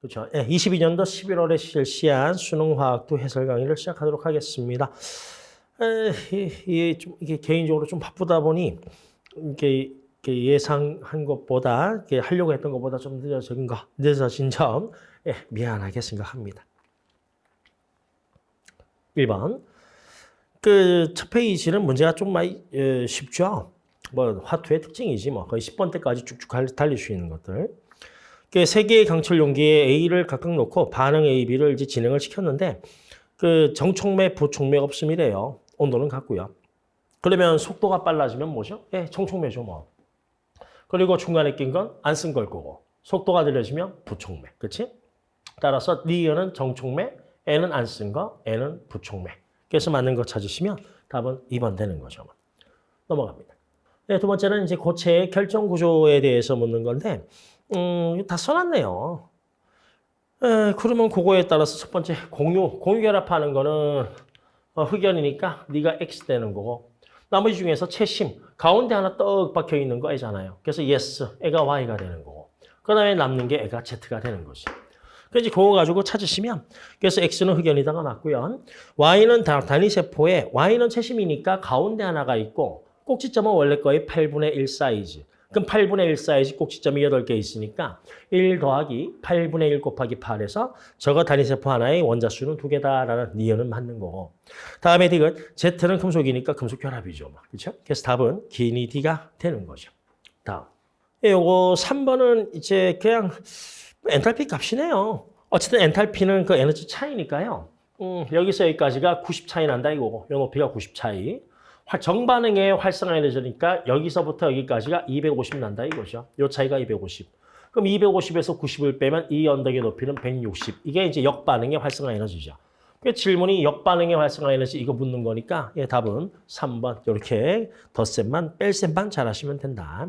그렇죠. 예, 22년도 11월에 실시한 수능화학도 해설 강의를 시작하도록 하겠습니다. 에, 이, 이, 좀, 이게 개인적으로 좀 바쁘다 보니 이게, 예상한 것보다 이게 하려고 했던 것보다 좀 늦어진 거, 늦어진 점 예, 미안하게 생각합니다. 1번 그 첫 페이지는 문제가 좀 많이 예, 쉽죠. 뭐 화투의 특징이지 뭐 거의 10번 때까지 쭉쭉 갈- 달릴 수 있는 것들. 그세 개의 강철 용기에 A를 각각 놓고 반응 A, B를 이제 진행을 시켰는데 그 정촉매, 부촉매 없음이래요. 온도는 같고요. 그러면 속도가 빨라지면 뭐죠? 예, 정촉매죠 뭐. 그리고 중간에 낀 건 안 쓴 걸 거고 속도가 느려지면 부촉매, 그렇지? 따라서 니은은 정촉매, N은 안 쓴 거, N은 부촉매. 그래서 맞는 거 찾으시면 답은 2번 되는 거죠. 넘어갑니다. 네, 두 번째는 이제 고체의 결정 구조에 대해서 묻는 건데 음, 다 써놨네요. 에, 그러면 그거에 따라서 첫 번째 공유, 공유 결합하는 거는 어, 흑연이니까 네가 X 되는 거고 나머지 중에서 채심, 가운데 하나 떡 박혀 있는 거 애잖아요. 그래서 yes, 애가 Y가 되는 거고 그 다음에 남는 게 애가 Z가 되는 거지. 그래서 그거 가지고 찾으시면 그래서 X는 흑연이다가 맞고요. Y는 다- 단위세포에 Y는 채심이니까 가운데 하나가 있고 꼭지점은 원래 거의 8분의 1 사이즈. 그럼 8분의 1 사이즈 꼭지점이 8개 있으니까 1 더하기 8분의 1 곱하기 8에서 저거 단위세포 하나의 원자수는 두 개다라는 니은은 맞는 거고. 다음에 D는 Z는 금속이니까 금속 결합이죠. 그렇죠? 그래서 답은 기니 D가 되는 거죠. 다음. 예, 요거 3번은 이제 그냥 엔탈피 값이네요. 어쨌든 엔탈피는 그 에너지 차이니까요. 음, 여기서 여기까지가 90 차이 난다 이거고. 요 높이가 90 차이. 활- 정반응의 활성화 에너지니까 여기서부터 여기까지가 250 난다 이거죠. 요 차이가 250. 그럼 250에서 90을 빼면 이 언덕의 높이는 160. 이게 이제 역반응의 활성화 에너지죠. 그 질문이 역반응의 활성화 에너지 이거 묻는 거니까 예, 답은 3번 이렇게 덧셈만 뺄셈만 잘하시면 된다.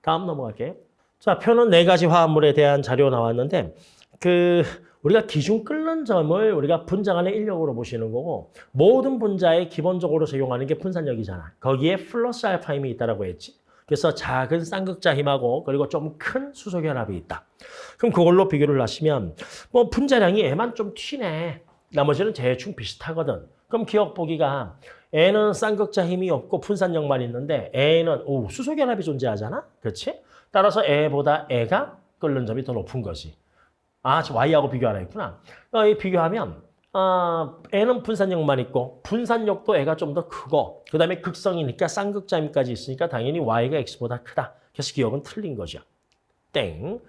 다음 넘어갈게요. 자, 표는 네 가지 화합물에 대한 자료 나왔는데 그 우리가 기준 끓는 점을 우리가 분자 간의 인력으로 보시는 거고 모든 분자에 기본적으로 적용하는 게 분산력이잖아. 거기에 플러스 알파 힘이 있다라고 했지. 그래서 작은 쌍극자 힘하고 그리고 좀 큰 수소 결합이 있다. 그럼 그걸로 비교를 하시면 뭐 분자량이 애만 좀 튀네. 나머지는 대충 비슷하거든. 그럼 기억 보기가 N은 쌍극자 힘이 없고 분산력만 있는데 A는 오, 수소 결합이 존재하잖아. 그렇지? 따라서 A보다 A가 끓는 점이 더 높은 거지. 아, 지금 Y하고 비교하라 했구나. 어, 이 비교하면 어, N은 분산력만 있고 분산력도 A가 좀 더 크고 그 다음에 극성이니까 쌍극자임까지 있으니까 당연히 Y가 X보다 크다. 그래서 기억은 틀린 거죠. 땡.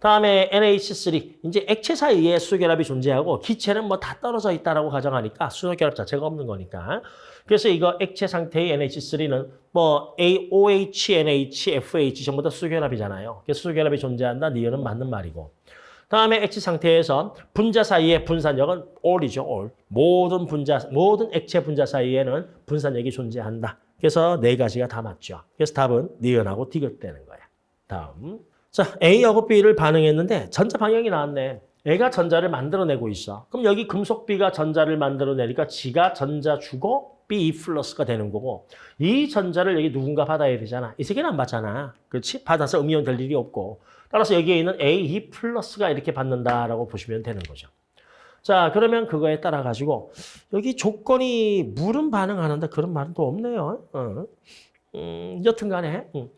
다음에 NH3 이제 액체 사이에 수소결합이 존재하고 기체는 뭐 다 떨어져 있다라고 가정하니까 수소결합 자체가 없는 거니까 그래서 이거 액체 상태의 NH3는 뭐 AOH, NH, FH 전부 다 수소결합이잖아요. 그래서 수소결합이 존재한다. 니은은 맞는 말이고 다음에 액체 상태에서 분자 사이의 분산력은 all이죠, all. 모든 분자, 모든 액체 분자 사이에는 분산력이 존재한다. 그래서 네 가지가 다 맞죠. 그래서 답은 니은하고 디귿되는 거야. 다음. 자, A하고 B를 반응했는데 전자 방향이 나왔네. A가 전자를 만들어내고 있어. 그럼 여기 금속 B가 전자를 만들어내니까 G가 전자 주고 B 플러스가 되는 거고 이 전자를 여기 누군가 받아야 되잖아. 이세 개는 안 받잖아. 그렇지? 받아서 음이온 될 일이 없고 따라서 여기에 있는 A 플러스가 이렇게 받는다라고 보시면 되는 거죠. 자, 그러면 그거에 따라 가지고 여기 조건이 물은 반응하는데 그런 말은 또 없네요. 어. 음, 여튼 간에 음.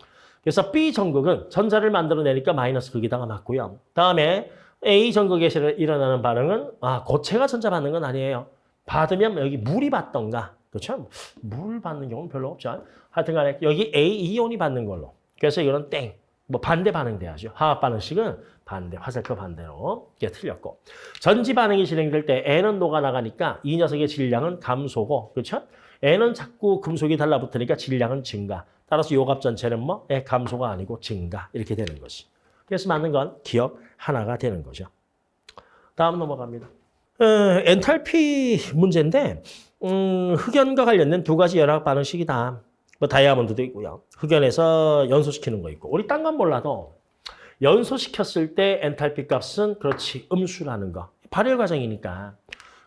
그래서 B 전극은 전자를 만들어내니까 마이너스 극에다가 맞고요. 다음에 A 전극에서 일어나는 반응은 아 고체가 전자 받는 건 아니에요. 받으면 여기 물이 받던가 그렇죠? 물 받는 경우는 별로 없죠. 하여튼 간에 여기 A 이온이 받는 걸로. 그래서 이거는 땡. 뭐 반대 반응 돼야죠. 화학 반응식은 반대, 화살표 반대로. 이게 틀렸고. 전지 반응이 진행될 때 N은 녹아나가니까 이 녀석의 질량은 감소고, 그렇죠? N은 자꾸 금속이 달라붙으니까 질량은 증가. 따라서 요값 전체는 뭐 예, 감소가 아니고 증가 이렇게 되는 것이. 그래서 맞는 건 기억 하나가 되는 거죠. 다음 넘어갑니다. 어, 엔탈피 문제인데 음, 흑연과 관련된 두 가지 연학 반응식이다. 뭐 다이아몬드도 있고요. 흑연에서 연소시키는 거 있고. 우리 딴 건 몰라도 연소시켰을 때 엔탈피 값은 그렇지 음수라는 거. 발열 과정이니까.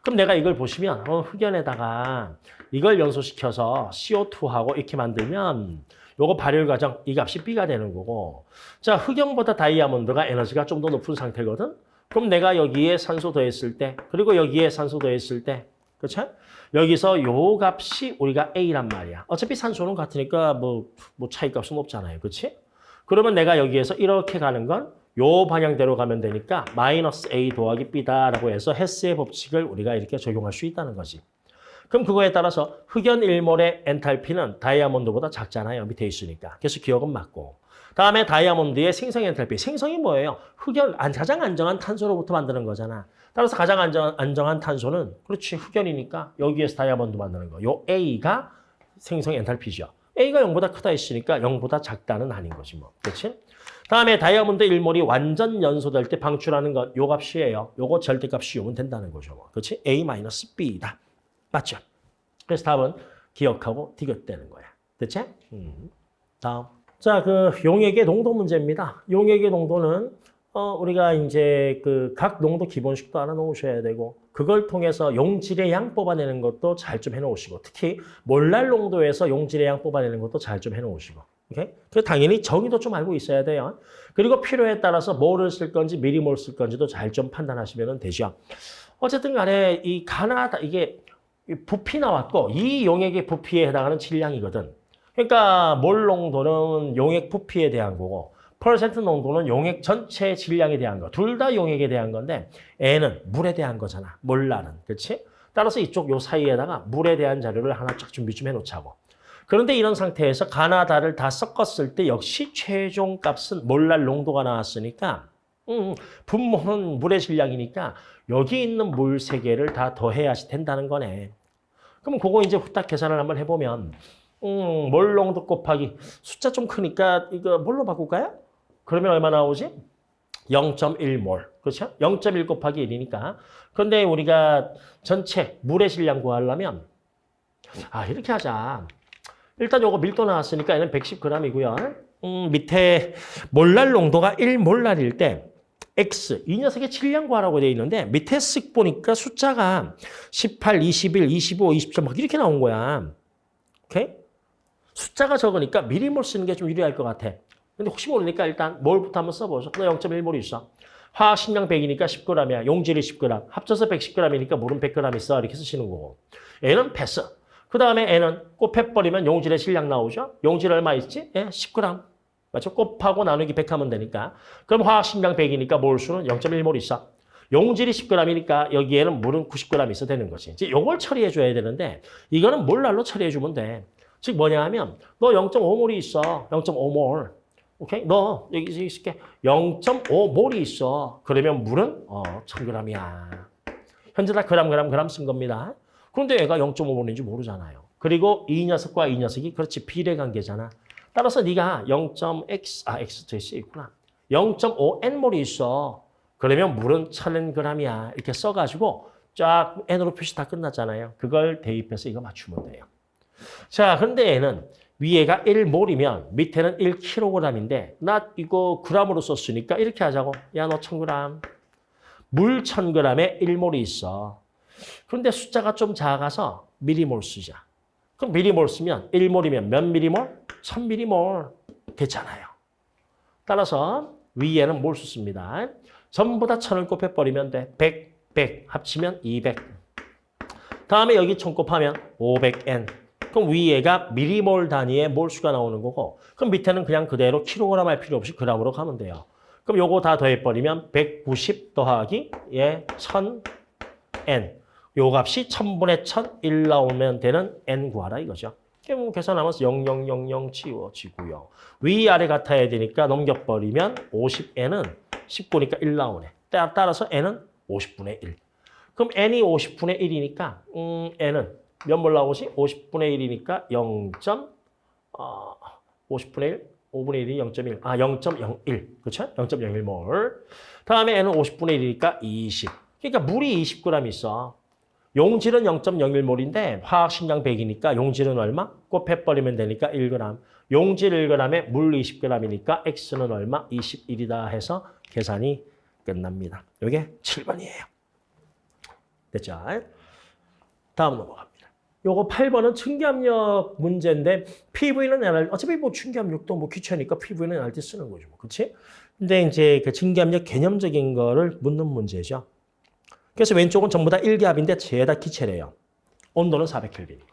그럼 내가 이걸 보시면 어, 흑연에다가 이걸 연소시켜서 CO2하고 이렇게 만들면 요거 발열 과정 이 값이 B가 되는 거고 자 흑연보다 다이아몬드가 에너지가 좀 더 높은 상태거든 그럼 내가 여기에 산소 더했을 때, 그리고 여기에 산소 더했을 때, 그렇죠? 여기서 요 값이 우리가 A란 말이야. 어차피 산소는 같으니까 뭐, 뭐 차이 값은 없잖아요. 그렇지? 그러면 내가 여기에서 이렇게 가는 건 요 방향대로 가면 되니까 마이너스 A 더하기 B다라고 해서 헤스의 법칙을 우리가 이렇게 적용할 수 있다는 거지. 그럼 그거에 따라서 흑연 1몰의 엔탈피는 다이아몬드보다 작잖아요. 밑에 있으니까. 그래서 기억은 맞고. 다음에 다이아몬드의 생성 엔탈피. 생성이 뭐예요? 흑연, 안- 가장 안정한 탄소로부터 만드는 거잖아. 따라서 가장 안정, 안정 한 탄소는 그렇지 흑연이니까 여기에서 다이아몬드 만드는 거. 요 A가 생성 엔탈피죠. A가 0보다 크다 했으니까 0보다 작다는 아닌 거지 뭐. 그렇지? 다음에 다이아몬드 일몰이 완전 연소될 때 방출하는 건 요 값이에요. 요거 절대값 씌우면 된다는 거죠. 뭐. 그렇지? A-B다. 맞죠? 그래서 답은 기억하고 디귿대는 거야. 됐지? 음. 다음. 자, 그 용액의 농도 문제입니다. 용액의 농도는 어, 우리가 이제 그 각 농도 기본식도 알아 놓으셔야 되고 그걸 통해서 용질의 양 뽑아내는 것도 잘 좀 해놓으시고 특히 몰랄 농도에서 용질의 양 뽑아내는 것도 잘 좀 해놓으시고 오케이? 그 당연히 정의도 좀 알고 있어야 돼요. 그리고 필요에 따라서 뭐를 쓸 건지 미리 뭘 쓸 건지도 잘 좀 판단하시면 되죠. 어쨌든 간에 이 가나다 이게 이 부피 나왔고 이 용액의 부피에 해당하는 질량이거든. 그러니까 몰 농도는 용액 부피에 대한 거고 퍼센트 농도는 용액 전체 질량에 대한 거. 둘 다 용액에 대한 건데 N은 물에 대한 거잖아. 몰라는. 그렇지? 따라서 이쪽 요 사이에다가 물에 대한 자료를 하나 쫙 준비 좀 해놓자고. 그런데 이런 상태에서 가나다를 다 섞었을 때 역시 최종 값은 몰랄 농도가 나왔으니까 음, 분모는 물의 질량이니까 여기 있는 물 세 개를 다 더해야지 된다는 거네. 그럼 그거 이제 후딱 계산을 한번 해보면 음, 몰 농도 곱하기 숫자 좀 크니까 이거 뭘로 바꿀까요? 그러면 얼마 나오지? 0.1몰. 그렇죠? 0.1 곱하기 1이니까. 그런데 우리가 전체 물의 질량 구하려면 아, 이렇게 하자. 일단 요거 밀도 나왔으니까 얘는 110g이고요. 음, 밑에 몰랄 농도가 1몰랄일 때 X, 이 녀석의 질량 구하라고 되어 있는데 밑에 쓱 보니까 숫자가 18, 21, 25, 27 막 이렇게 나온 거야. 오케이? 숫자가 적으니까 미리몰 쓰는 게 좀 유리할 것 같아. 근데 혹시 모르니까 일단 몰부터 한번 써보죠. 너 0.1몰이 있어. 화학 식량 100이니까 10g이야. 용질이 10g. 합쳐서 110g이니까 물은 100g 있어. 이렇게 쓰시는 거고. N은 패스. 그 다음에 N은 곱해버리면 용질의 질량 나오죠. 용질 얼마 있지? 예, 10g. 맞죠? 곱하고 나누기 100 하면 되니까. 그럼 화학 식량 100이니까 몰수는 0.1몰 있어. 용질이 10g이니까 여기에는 물은 90g 있어 되는 거지. 이제 요걸 처리해 줘야 되는데 이거는 몰랄로 처리해 주면 돼. 즉 뭐냐 하면 너 0.5몰이 있어. 0.5몰. 오케이? 너 여기 있을게. 0.5몰이 있어. 그러면 물은 어, 1000g이야. 현재 다 그람 그람 그람 쓴 겁니다. 그런데 얘가 0.5몰인지 모르잖아요. 그리고 이 녀석과 이 녀석이 그렇지 비례 관계잖아. 따라서 네가 0.x 아 x 저 있어 있구나. 0.5n몰이 있어. 그러면 물은 1000g이야. 이렇게 써 가지고 쫙 n으로 표시 다 끝났잖아요. 그걸 대입해서 이거 맞추면 돼요. 자, 근데 얘는 위에가 1몰이면 밑에는 1kg인데 나 이거 g으로 썼으니까 이렇게 하자고. 야, 너 1000g. 물 1000g에 1몰이 있어. 그런데 숫자가 좀 작아서 미리몰 쓰자. 그럼 미리몰 쓰면 1몰이면 몇 미리몰? 1000미리몰. 됐잖아요. 따라서 위에는 몰 썼습니다. 전부 다 1000을 곱해버리면 돼. 100, 100 합치면 200. 다음에 여기 1000 곱하면 500N. 그럼 위에가 미리몰 단위의 몰수가 나오는 거고 그럼 밑에는 그냥 그대로 킬로그램 할 필요 없이 그램으로 가면 돼요. 그럼 요거 다 더해버리면 190 더하기 예 1000N. 요 값이 1000분의 1001 나오면 되는 N 구하라 이거죠. 그럼 계산하면서 0000 치워지고요. 위아래 같아야 되니까 넘겨버리면 50N은 10구니까 1 나오네. 따- 따라서 N은 50분의 1. 그럼 N이 50분의 1이니까 음, N은 몇 몰 나오지? 50분의 1이니까 0. 어, 50분의 1, 5분의 1이 0.1. 아, 0.01. 그렇죠? 0.01몰. 다음에 N은 50분의 1이니까 20. 그러니까 물이 20g 있어. 용질은 0.01몰인데 화학 식량 100이니까 용질은 얼마? 곱해버리면 되니까 1g. 용질 1g에 물 20g이니까 X는 얼마? 21이다 해서 계산이 끝납니다. 이게 7번이에요. 됐죠? 다음 넘어갑니다. 요거 8번은 충기압력 문제인데 PV는 NR, 어차피 뭐 충기압력도 뭐 귀찮으니까 PV는 NRT 쓰는 거죠. 뭐. 그치? 근데 이제 그 증기압력 개념적인 거를 묻는 문제죠. 그래서 왼쪽은 전부 다 일기압인데 죄다 기체래요. 온도는 400켈빈이고.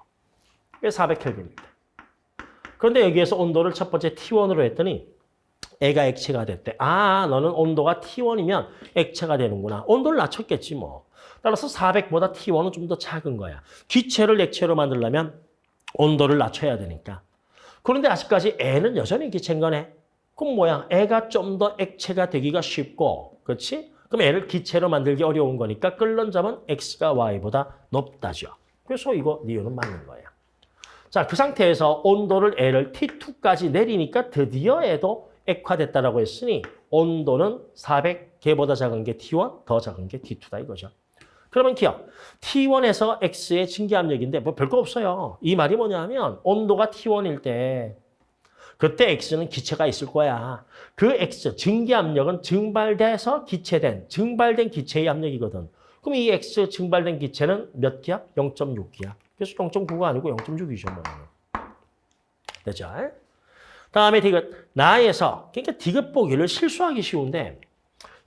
이게 400켈빈입니다. 그런데 여기에서 온도를 첫 번째 T1으로 했더니 애가 액체가 됐대. 아, 너는 온도가 T1이면 액체가 되는구나. 온도를 낮췄겠지 뭐. 따라서 400보다 T1은 좀 더 작은 거야. 기체를 액체로 만들려면 온도를 낮춰야 되니까. 그런데 아직까지 애는 여전히 기체인 거네. 그럼 뭐야? 애가 좀 더 액체가 되기가 쉽고, 그렇지? 그럼 애를 기체로 만들기 어려운 거니까 끓는 점은 X가 Y보다 높다죠. 그래서 이거 니은은 맞는 거야. 자, 그 상태에서 온도를 L을 T2까지 내리니까 드디어 애도 액화됐다라고 했으니 온도는 400개보다 작은 게 T1, 더 작은 게 T2다 이거죠. 그러면 기억, T1에서 X의 증기압력인데 뭐 별거 없어요. 이 말이 뭐냐면 온도가 T1일 때 그때 X는 기체가 있을 거야. 그 X, 증기압력은 증발돼서 기체된, 증발된 기체의 압력이거든. 그럼 이 X 증발된 기체는 몇 기압? 0.6기압. 그래서 0.9가 아니고 0.6이죠. 뭐. 되죠? 다음에 디귿. 나에서, 그러니까 디귿 보기를 실수하기 쉬운데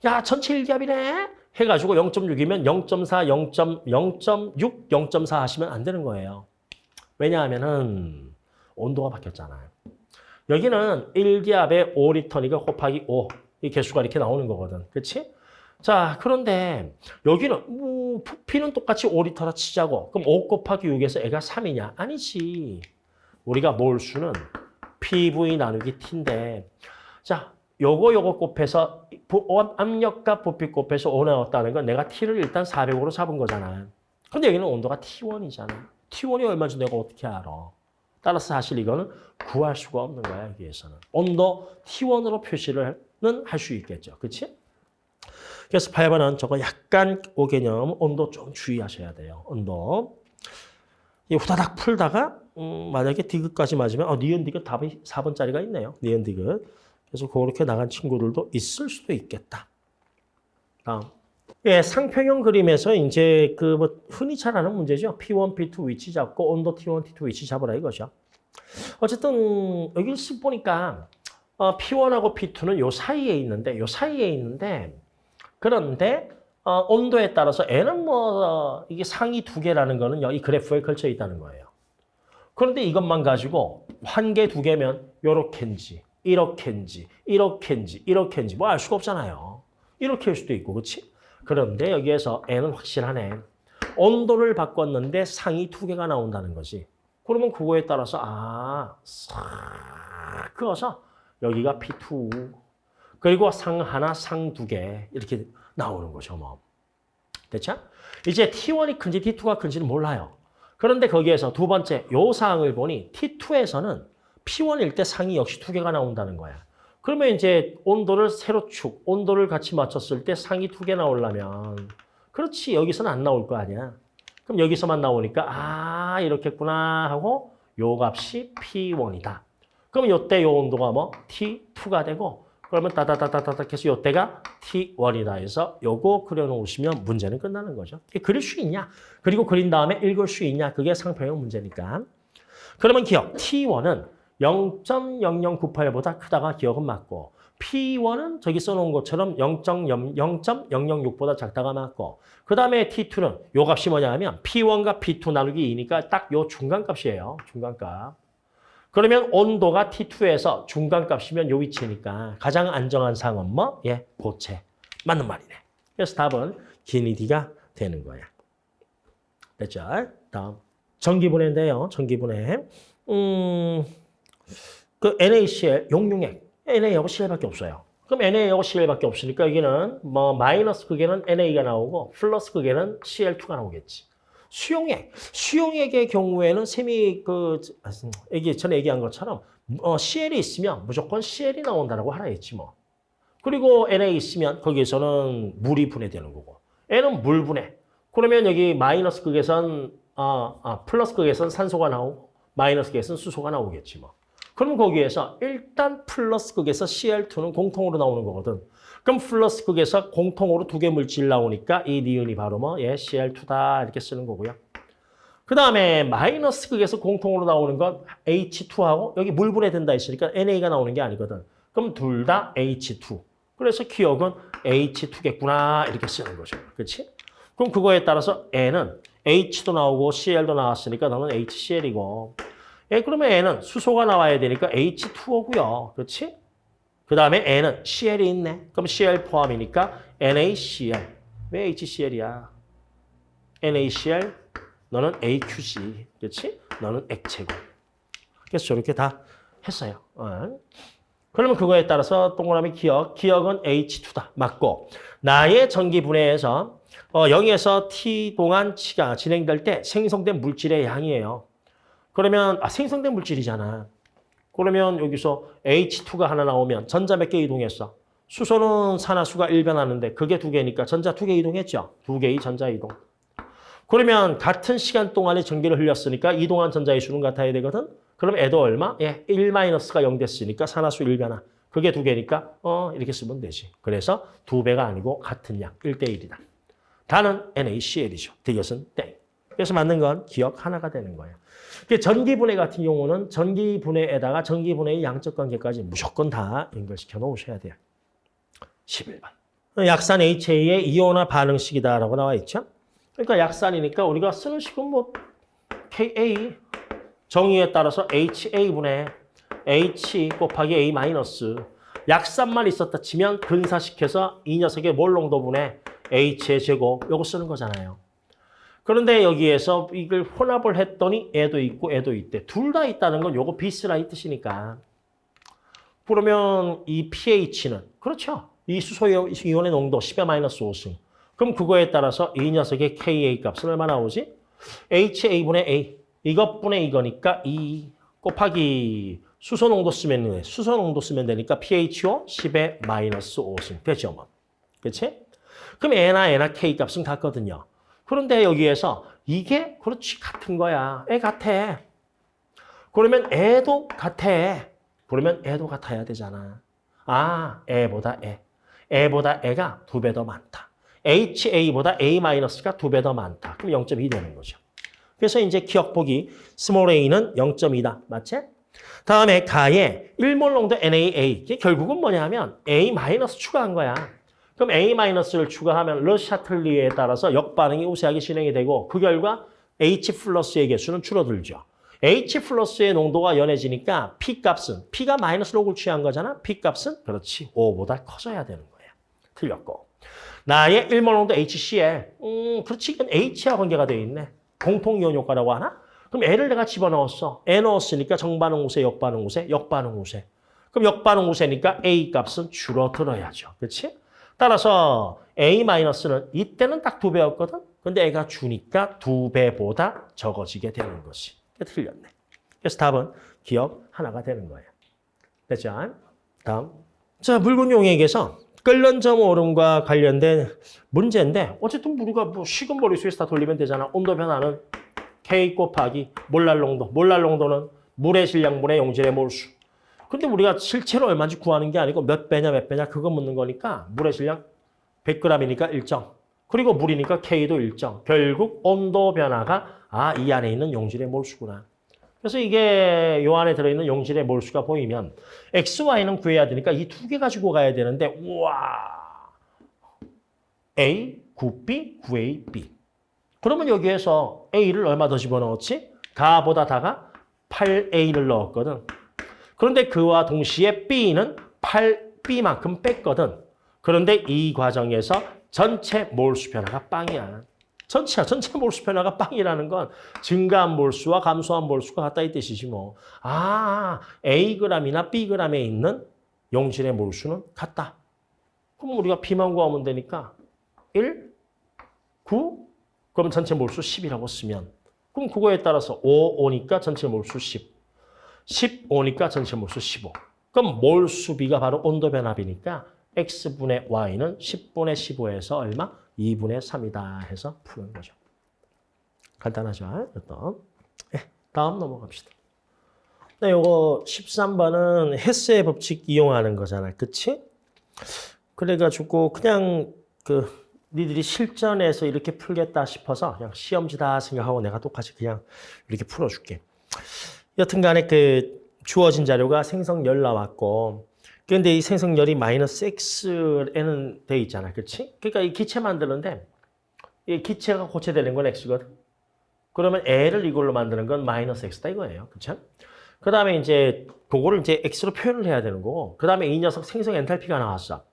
야, 전체 1기압이네? 해가지고 0.6이면 0.4, 0.0.6, 0.4 하시면 안 되는 거예요. 왜냐하면 은 온도가 바뀌었잖아요. 여기는 1기압에 5리터니까 곱하기 5. 이 개수가 이렇게 나오는 거거든. 그렇지? 자, 그런데 여기는 뭐 부피는 똑같이 5리터라 치자고. 그럼 5 곱하기 6에서 애가 3이냐? 아니지. 우리가 몰수는 PV 나누기 T인데 자, 요거 요거 곱해서 압력과 부피 곱해서 5 나왔다는 건 내가 T를 일단 400으로 잡은 거잖아. 근데 여기는 온도가 T1이잖아. T1이 얼마인지 내가 어떻게 알아? 따라서 사실 이거는 구할 수가 없는 거야, 여기에서는. 온도 T1으로 표시를 할 수 있겠죠. 그렇지? 그래서 8번은 저거 약간 오 개념 온도 좀 주의하셔야 돼요. 온도. 이 후다닥 풀다가 음, 만약에 디귿까지 맞으면 어, 니은 디귿 답이 4번짜리가 있네요. 니은 디귿. 그래서 그렇게 나간 친구들도 있을 수도 있겠다. 다음. 예, 상평형 그림에서 이제 그 뭐 흔히 잘 아는 문제죠. P1, P2 위치 잡고 온도 T1, T2 위치 잡으라 이거죠. 어쨌든 여기 쓱 보니까 어, P1하고 P2는 요 사이에 있는데 요 사이에 있는데 그런데 어, 온도에 따라서 N은 뭐 어, 이게 상위 두 개라는 거는 이 그래프에 걸쳐 있다는 거예요. 그런데 이것만 가지고 한 개, 두 개면 요렇게인지 이렇게인지 이렇게인지 이렇게인지 뭐 알 수가 없잖아요. 이렇게 할 수도 있고 그렇지? 그런데 여기에서 N은 확실하네. 온도를 바꿨는데 상이 두 개가 나온다는 거지. 그러면 그거에 따라서 아, 싹 그어서 여기가 P2 그리고 상 하나, 상 두 개 이렇게 나오는 거죠. 뭐. 됐죠? 이제 T1이 큰지 T2가 큰지는 몰라요. 그런데 거기에서 두 번째 요 사항을 보니 T2에서는 P1일 때 상이 역시 두 개가 나온다는 거야. 그러면 이제 온도를 세로축, 온도를 같이 맞췄을 때 상이 두 개 나오려면 그렇지 여기서는 안 나올 거 아니야. 그럼 여기서만 나오니까 아 이렇겠구나 하고 요 값이 P1이다. 그럼 요때 요 온도가 뭐 T2가 되고 그러면 따다다다다닥 해서 요때가 T1이다 해서 요거 그려놓으시면 문제는 끝나는 거죠. 그릴 수 있냐? 그리고 그린 다음에 읽을 수 있냐? 그게 상평형 문제니까. 그러면 기억, T1은 0.0098보다 크다가 기억은 맞고 P1은 저기 써놓은 것처럼 0.006보다 작다가 맞고 그 다음에 T2는 요 값이 뭐냐 하면 P1과 P2 나누기 2니까 딱 요 중간값이에요. 중간값. 그러면 온도가 T2에서 중간값이면 요 위치니까 가장 안정한 상은 뭐? 예, 고체. 맞는 말이네. 그래서 답은 기니디가 되는 거야. 됐죠? 다음. 전기분해인데요. 전기분해. 음... 그 NaCl 용융액 Na하고 Cl밖에 없어요. 그럼 Na하고 Cl밖에 없으니까 여기는 뭐 마이너스 극에는 Na가 나오고 플러스 극에는 Cl2가 나오겠지. 수용액, 수용액의 경우에는 셈이 그 얘기 전에 얘기한 것처럼 어, Cl이 있으면 무조건 Cl이 나온다라고 하라 했지 뭐. 그리고 Na 있으면 거기에서는 물이 분해되는 거고. N은 물 분해. 그러면 여기 마이너스 극에선 어, 아, 플러스 극에선 산소가 나오고 마이너스 극에선 수소가 나오겠지 뭐. 그럼 거기에서 일단 플러스 극에서 Cl2는 공통으로 나오는 거거든. 그럼 플러스 극에서 공통으로 두 개 물질 나오니까 이 니은이 바로 뭐 예, Cl2다 이렇게 쓰는 거고요. 그 다음에 마이너스 극에서 공통으로 나오는 건 H2하고 여기 물 분해된다 했으니까 NA가 나오는 게 아니거든. 그럼 둘 다 H2. 그래서 기억은 H2겠구나 이렇게 쓰는 거죠. 그렇지? 그럼 그거에 따라서 N은 H도 나오고 CL도 나왔으니까 너는 HCl이고 예, 그러면 N은 수소가 나와야 되니까 H2O고요. 그렇지? 그 다음에 N은 CL이 있네. 그럼 CL 포함이니까 NaCl. 왜 HCl이야? NaCl, 너는 AQC. 그렇지? 너는 액체고. 그래서 저렇게 다 했어요. 어. 그러면 그거에 따라서 동그라미 기억, 기억은 H2다. 맞고 나의 전기 분해에서 어, 0에서 T 동안 치가 진행될 때 생성된 물질의 양이에요. 그러면 아, 생성된 물질이잖아. 그러면 여기서 H2가 하나 나오면 전자 몇 개 이동했어? 수소는 산화수가 1변하는데 그게 두 개니까 전자 두 개 이동했죠. 두 개의 전자 이동. 그러면 같은 시간 동안에 전기를 흘렸으니까 이동한 전자의 수는 같아야 되거든. 그럼 애도 얼마? 예, 1-가 0 됐으니까 산화수 1변화. 그게 두 개니까 어 이렇게 쓰면 되지. 그래서 두 배가 아니고 같은 양, 1대1이다. 다는 NaCl이죠. 이것은 땡. 그래서 맞는 건 기억 하나가 되는 거예요. 전기분해 같은 경우는 전기분해에다가 전기분해의 양적 관계까지 무조건 다 연결시켜 놓으셔야 돼요. 11번. 약산 HA의 이온화 반응식이다라고 나와 있죠. 그러니까 약산이니까 우리가 쓰는 식은 뭐 KA 정의에 따라서 HA분의 H 곱하기 A 마이너스 약산만 있었다 치면 근사시켜서 이 녀석의 몰 농도분의 H의 제곱 요거 쓰는 거잖아요. 그런데 여기에서 이걸 혼합을 했더니 애도 있고 애도 있대. 둘 다 있다는 건 요거 비스라 이 뜻이니까. 그러면 이 pH는 그렇죠. 이 수소 이온의 농도 10의 마이너스 5승. 그럼 그거에 따라서 이 녀석의 Ka 값은 얼마 나오지? HA분의 A. 이것분의 이거니까 2 곱하기 수소 농도 쓰면 돼. 수소 농도 쓰면 되니까 pHO 10의 마이너스 5승. 되죠, 뭐. 그렇지? 그럼 N나 N나 K 값은 같거든요. 그런데 여기에서 이게 그렇지 같은 거야. 애 같아. 그러면 얘도 같아. 그러면 얘도 같아야 되잖아. 아, 얘보다 얘. 얘보다 얘가 두 배 더 많다. HA보다 A-가 두 배 더 많다. 그럼 0.2 되는 거죠. 그래서 이제 기역 보기 small a는 0.2다. 맞지? 다음에 가에 1몰 농도 NaA. 이게 결국은 뭐냐면 A- 추가한 거야. 그럼 A-를 추가하면 르 샤틀리에 따라서 역반응이 우세하게 진행이 되고 그 결과 H 플러스의 개수는 줄어들죠. H 플러스의 농도가 연해지니까 P 값은 P가 마이너스 록을 취한 거잖아. P 값은 그렇지 5보다 커져야 되는 거야. 틀렸고. 나의 1몰 농도 HCl. 음, 그렇지. 이건 H와 관계가 되어 있네. 공통이온 효과라고 하나? 그럼 L을 내가 집어넣었어. 애 넣었으니까 정반응 우세, 역반응 우세, 역반응 우세. 그럼 역반응 우세니까 A 값은 줄어들어야죠. 그렇지? 따라서 A-는 이때는 딱 두 배였거든. 근데 애가 주니까 두 배보다 적어지게 되는 것이. 틀렸네. 그래서 답은 기억 하나가 되는 거예요. 됐죠? 다음. 자, 붉은 용액에서 끓는 점 오름과 관련된 문제인데 어쨌든 우리가 뭐 식은 머릿수에서 다 돌리면 되잖아. 온도 변화는 K 곱하기 몰랄 농도. 몰랄 농도는 물의 질량, 물의 용질의 몰수. 근데 우리가 실제로 얼마인지 구하는 게 아니고 몇 배냐 몇 배냐 그거 묻는 거니까 물의 질량 100g이니까 일정. 그리고 물이니까 K도 일정. 결국 온도 변화가 아, 이 안에 있는 용질의 몰수구나. 그래서 이게 요 안에 들어있는 용질의 몰수가 보이면 X, Y는 구해야 되니까 이 두 개 가지고 가야 되는데 우와 A, 9B, 9AB 그러면 여기에서 A를 얼마 더 집어넣었지? 가보다 다가 8A를 넣었거든. 그런데 그와 동시에 B는 8B만큼 뺐거든. 그런데 이 과정에서 전체 몰수 변화가 빵이야. 전체야. 전체 몰수 변화가 빵이라는 건 증가한 몰수와 감소한 몰수가 같다 이 뜻이지 뭐. 아, Ag이나 Bg에 있는 용질의 몰수는 같다. 그럼 우리가 B만 구하면 되니까 1, 9, 그럼 전체 몰수 10이라고 쓰면 그럼 그거에 따라서 5, 5니까 전체 몰수 10. 15니까 전체 몰수 15. 그럼 몰수비가 바로 온도 변화비니까 x분의 y는 10분의 15에서 얼마? 2분의 3이다 해서 푸는 거죠. 간단하죠? 또. 네, 다음 넘어갑시다. 네, 요거 13번은 헤스의 법칙 이용하는 거잖아. 그치? 그래가지고 그냥 그 니들이 실전에서 이렇게 풀겠다 싶어서 그냥 시험지다 생각하고 내가 똑같이 그냥 이렇게 풀어줄게. 여튼간에 그 주어진 자료가 생성열 나왔고 근데 이 생성열이 마이너스 x에는 돼 있잖아. 그렇지? 그러니까 이 기체 만드는데 이 기체가 고체되는 건 x거든. 그러면 L을 이걸로 만드는 건 마이너스 x다 이거예요. 그렇죠? 그 다음에 이제 그거를 이제 x로 표현을 해야 되는 거고 그 다음에 이 녀석 생성 엔탈피가 나왔어.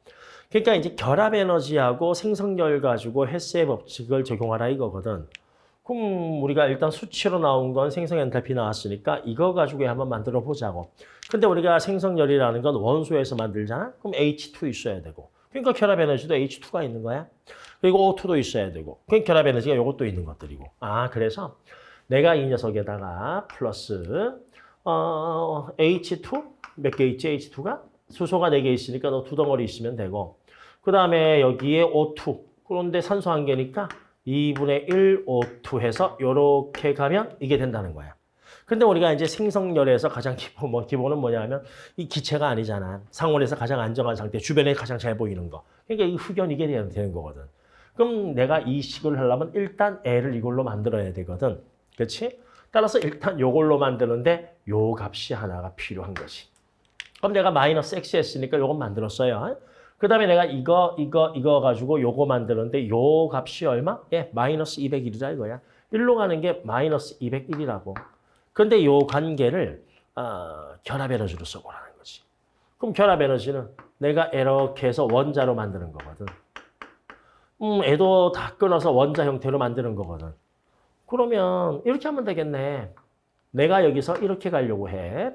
그러니까 이제 결합 에너지하고 생성열 가지고 헬스의 법칙을 적용하라 이거거든. 그럼 우리가 일단 수치로 나온 건 생성 엔탈피 나왔으니까 이거 가지고 한번 만들어 보자고. 근데 우리가 생성열이라는 건 원소에서 만들잖아? 그럼 H2 있어야 되고. 그러니까 결합 에너지도 H2가 있는 거야. 그리고 O2도 있어야 되고. 그러니까 결합 에너지가 이것도 있는 것들이고. 아, 그래서 내가 이 녀석에다가 플러스 어, H2 몇 개 있지? H2가 수소가 4개 있으니까 너 두 덩어리 있으면 되고. 그 다음에 여기에 O2. 그런데 산소 한 개니까 2분의 1 O2 해서 이렇게 가면 이게 된다는 거야. 근데 우리가 이제 생성열에서 가장 기본, 뭐 기본은 뭐냐면 이 기체가 아니잖아. 상온에서 가장 안정한 상태, 주변에 가장 잘 보이는 거. 그러니까 이 흑연 이게 되는 거거든. 그럼 내가 이 식을 하려면 일단 L을 이걸로 만들어야 되거든. 그렇지? 따라서 일단 요걸로 만드는데 요 값이 하나가 필요한 거지. 그럼 내가 마이너스 x 했으니까 요건 만들었어요. 그 다음에 내가 이거, 이거, 이거 가지고 요거 만드는데 요 값이 얼마? 예, 마이너스 201이라 이거야. 1로 가는 게 마이너스 201이라고. 근데 요 관계를 어, 결합 에너지로 써보라는 거지. 그럼 결합 에너지는 내가 이렇게 해서 원자로 만드는 거거든. 음, 애도 다 끊어서 원자 형태로 만드는 거거든. 그러면 이렇게 하면 되겠네. 내가 여기서 이렇게 가려고 해.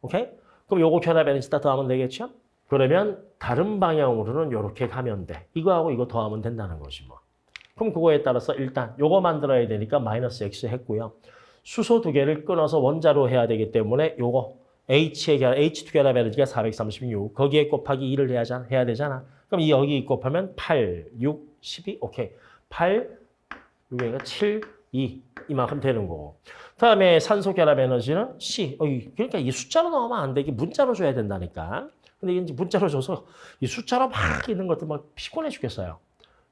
오케이? 그럼 요거 결합 에너지 다 더하면 되겠죠? 그러면 다른 방향으로는 이렇게 가면 돼. 이거하고 이거 더하면 된다는 거지 뭐. 그럼 그거에 따라서 일단 요거 만들어야 되니까 마이너스 x 했고요. 수소 두 개를 끊어서 원자로 해야 되기 때문에 요거 H의 결합, H2 결합 에너지가 436. 거기에 곱하기 2를 해야, 해야 되잖아. 그럼 이 여기 곱하면 8, 6, 12. 오케이. 8, 6이니까 7, 2. 이만큼 되는 거고. 다음에 산소 결합 에너지는 C. 그러니까 이 숫자로 넣으면 안 돼. 이게 문자로 줘야 된다니까. 근데 이제 문자로 줘서 이 숫자로 막 있는 것들 막 피곤해 죽겠어요.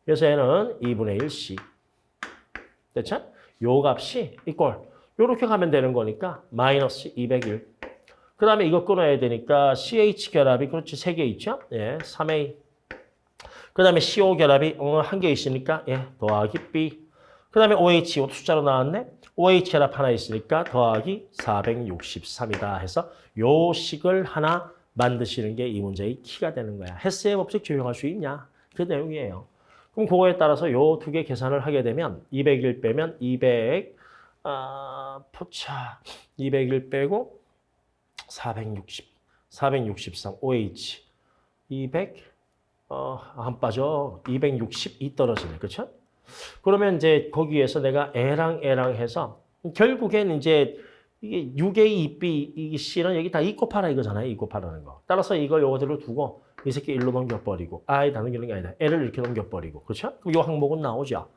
그래서 얘는 2분의 1C. 됐죠? 요 값이 이꼴. 요렇게 가면 되는 거니까 마이너스 201. 그 다음에 이거 끊어야 되니까 CH 결합이 그렇지 세 개 있죠? 예, 3A. 그 다음에 CO 결합이 어, 한개 있으니까 예, 더하기 B. 그 다음에 OH 이것도 숫자로 나왔네. OH 결합 하나 있으니까 더하기 463이다 해서 요 식을 하나 만드시는 게 이 문제의 키가 되는 거야. 헬스의 법칙 적용할 수 있냐? 그 내용이에요. 그럼 그거에 따라서 요 두 개 계산을 하게 되면 201 빼면 200, 아, 포차 201 빼고 460, 463, OH 200, 어, 안 빠져. 262 떨어지네. 그렇죠? 그러면 이제 거기에서 내가 A랑 A랑 해서 결국엔 이제 이게 6A, 2B, 이 C는 여기 다2 곱하라 이거잖아요. 2 곱하라는 거. 따라서 이걸 요거대로 두고 이 새끼 1로 넘겨버리고 아예 다 넘기는 게 아니다. L을 이렇게 넘겨버리고. 그렇죠? 그럼 요 항목은 나오죠.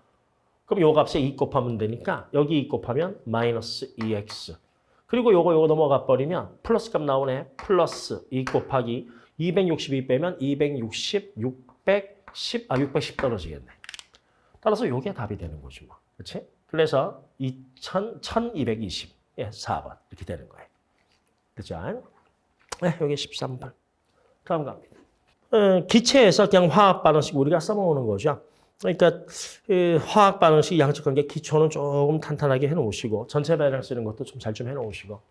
그럼 요 값에 2 곱하면 되니까 여기 2 곱하면 마이너스 2x. 그리고 요거 요거 넘어가 버리면 플러스 값 나오네. 플러스 2 곱하기 262 빼면 260, 610, 아 610 떨어지겠네. 따라서 요게 답이 되는 거지 뭐. 그렇지? 그래서 2000, 1220. 예, 4번 이렇게 되는 거예요. 그죠? 네, 여기 13번. 다음 갑니다. 어, 기체에서 그냥 화학 반응식 우리가 써먹는 거죠. 그러니까 화학 반응식 양적 관계 기초는 조금 탄탄하게 해놓으시고 전체 배랑 쓰는 것도 좀 잘좀 해놓으시고.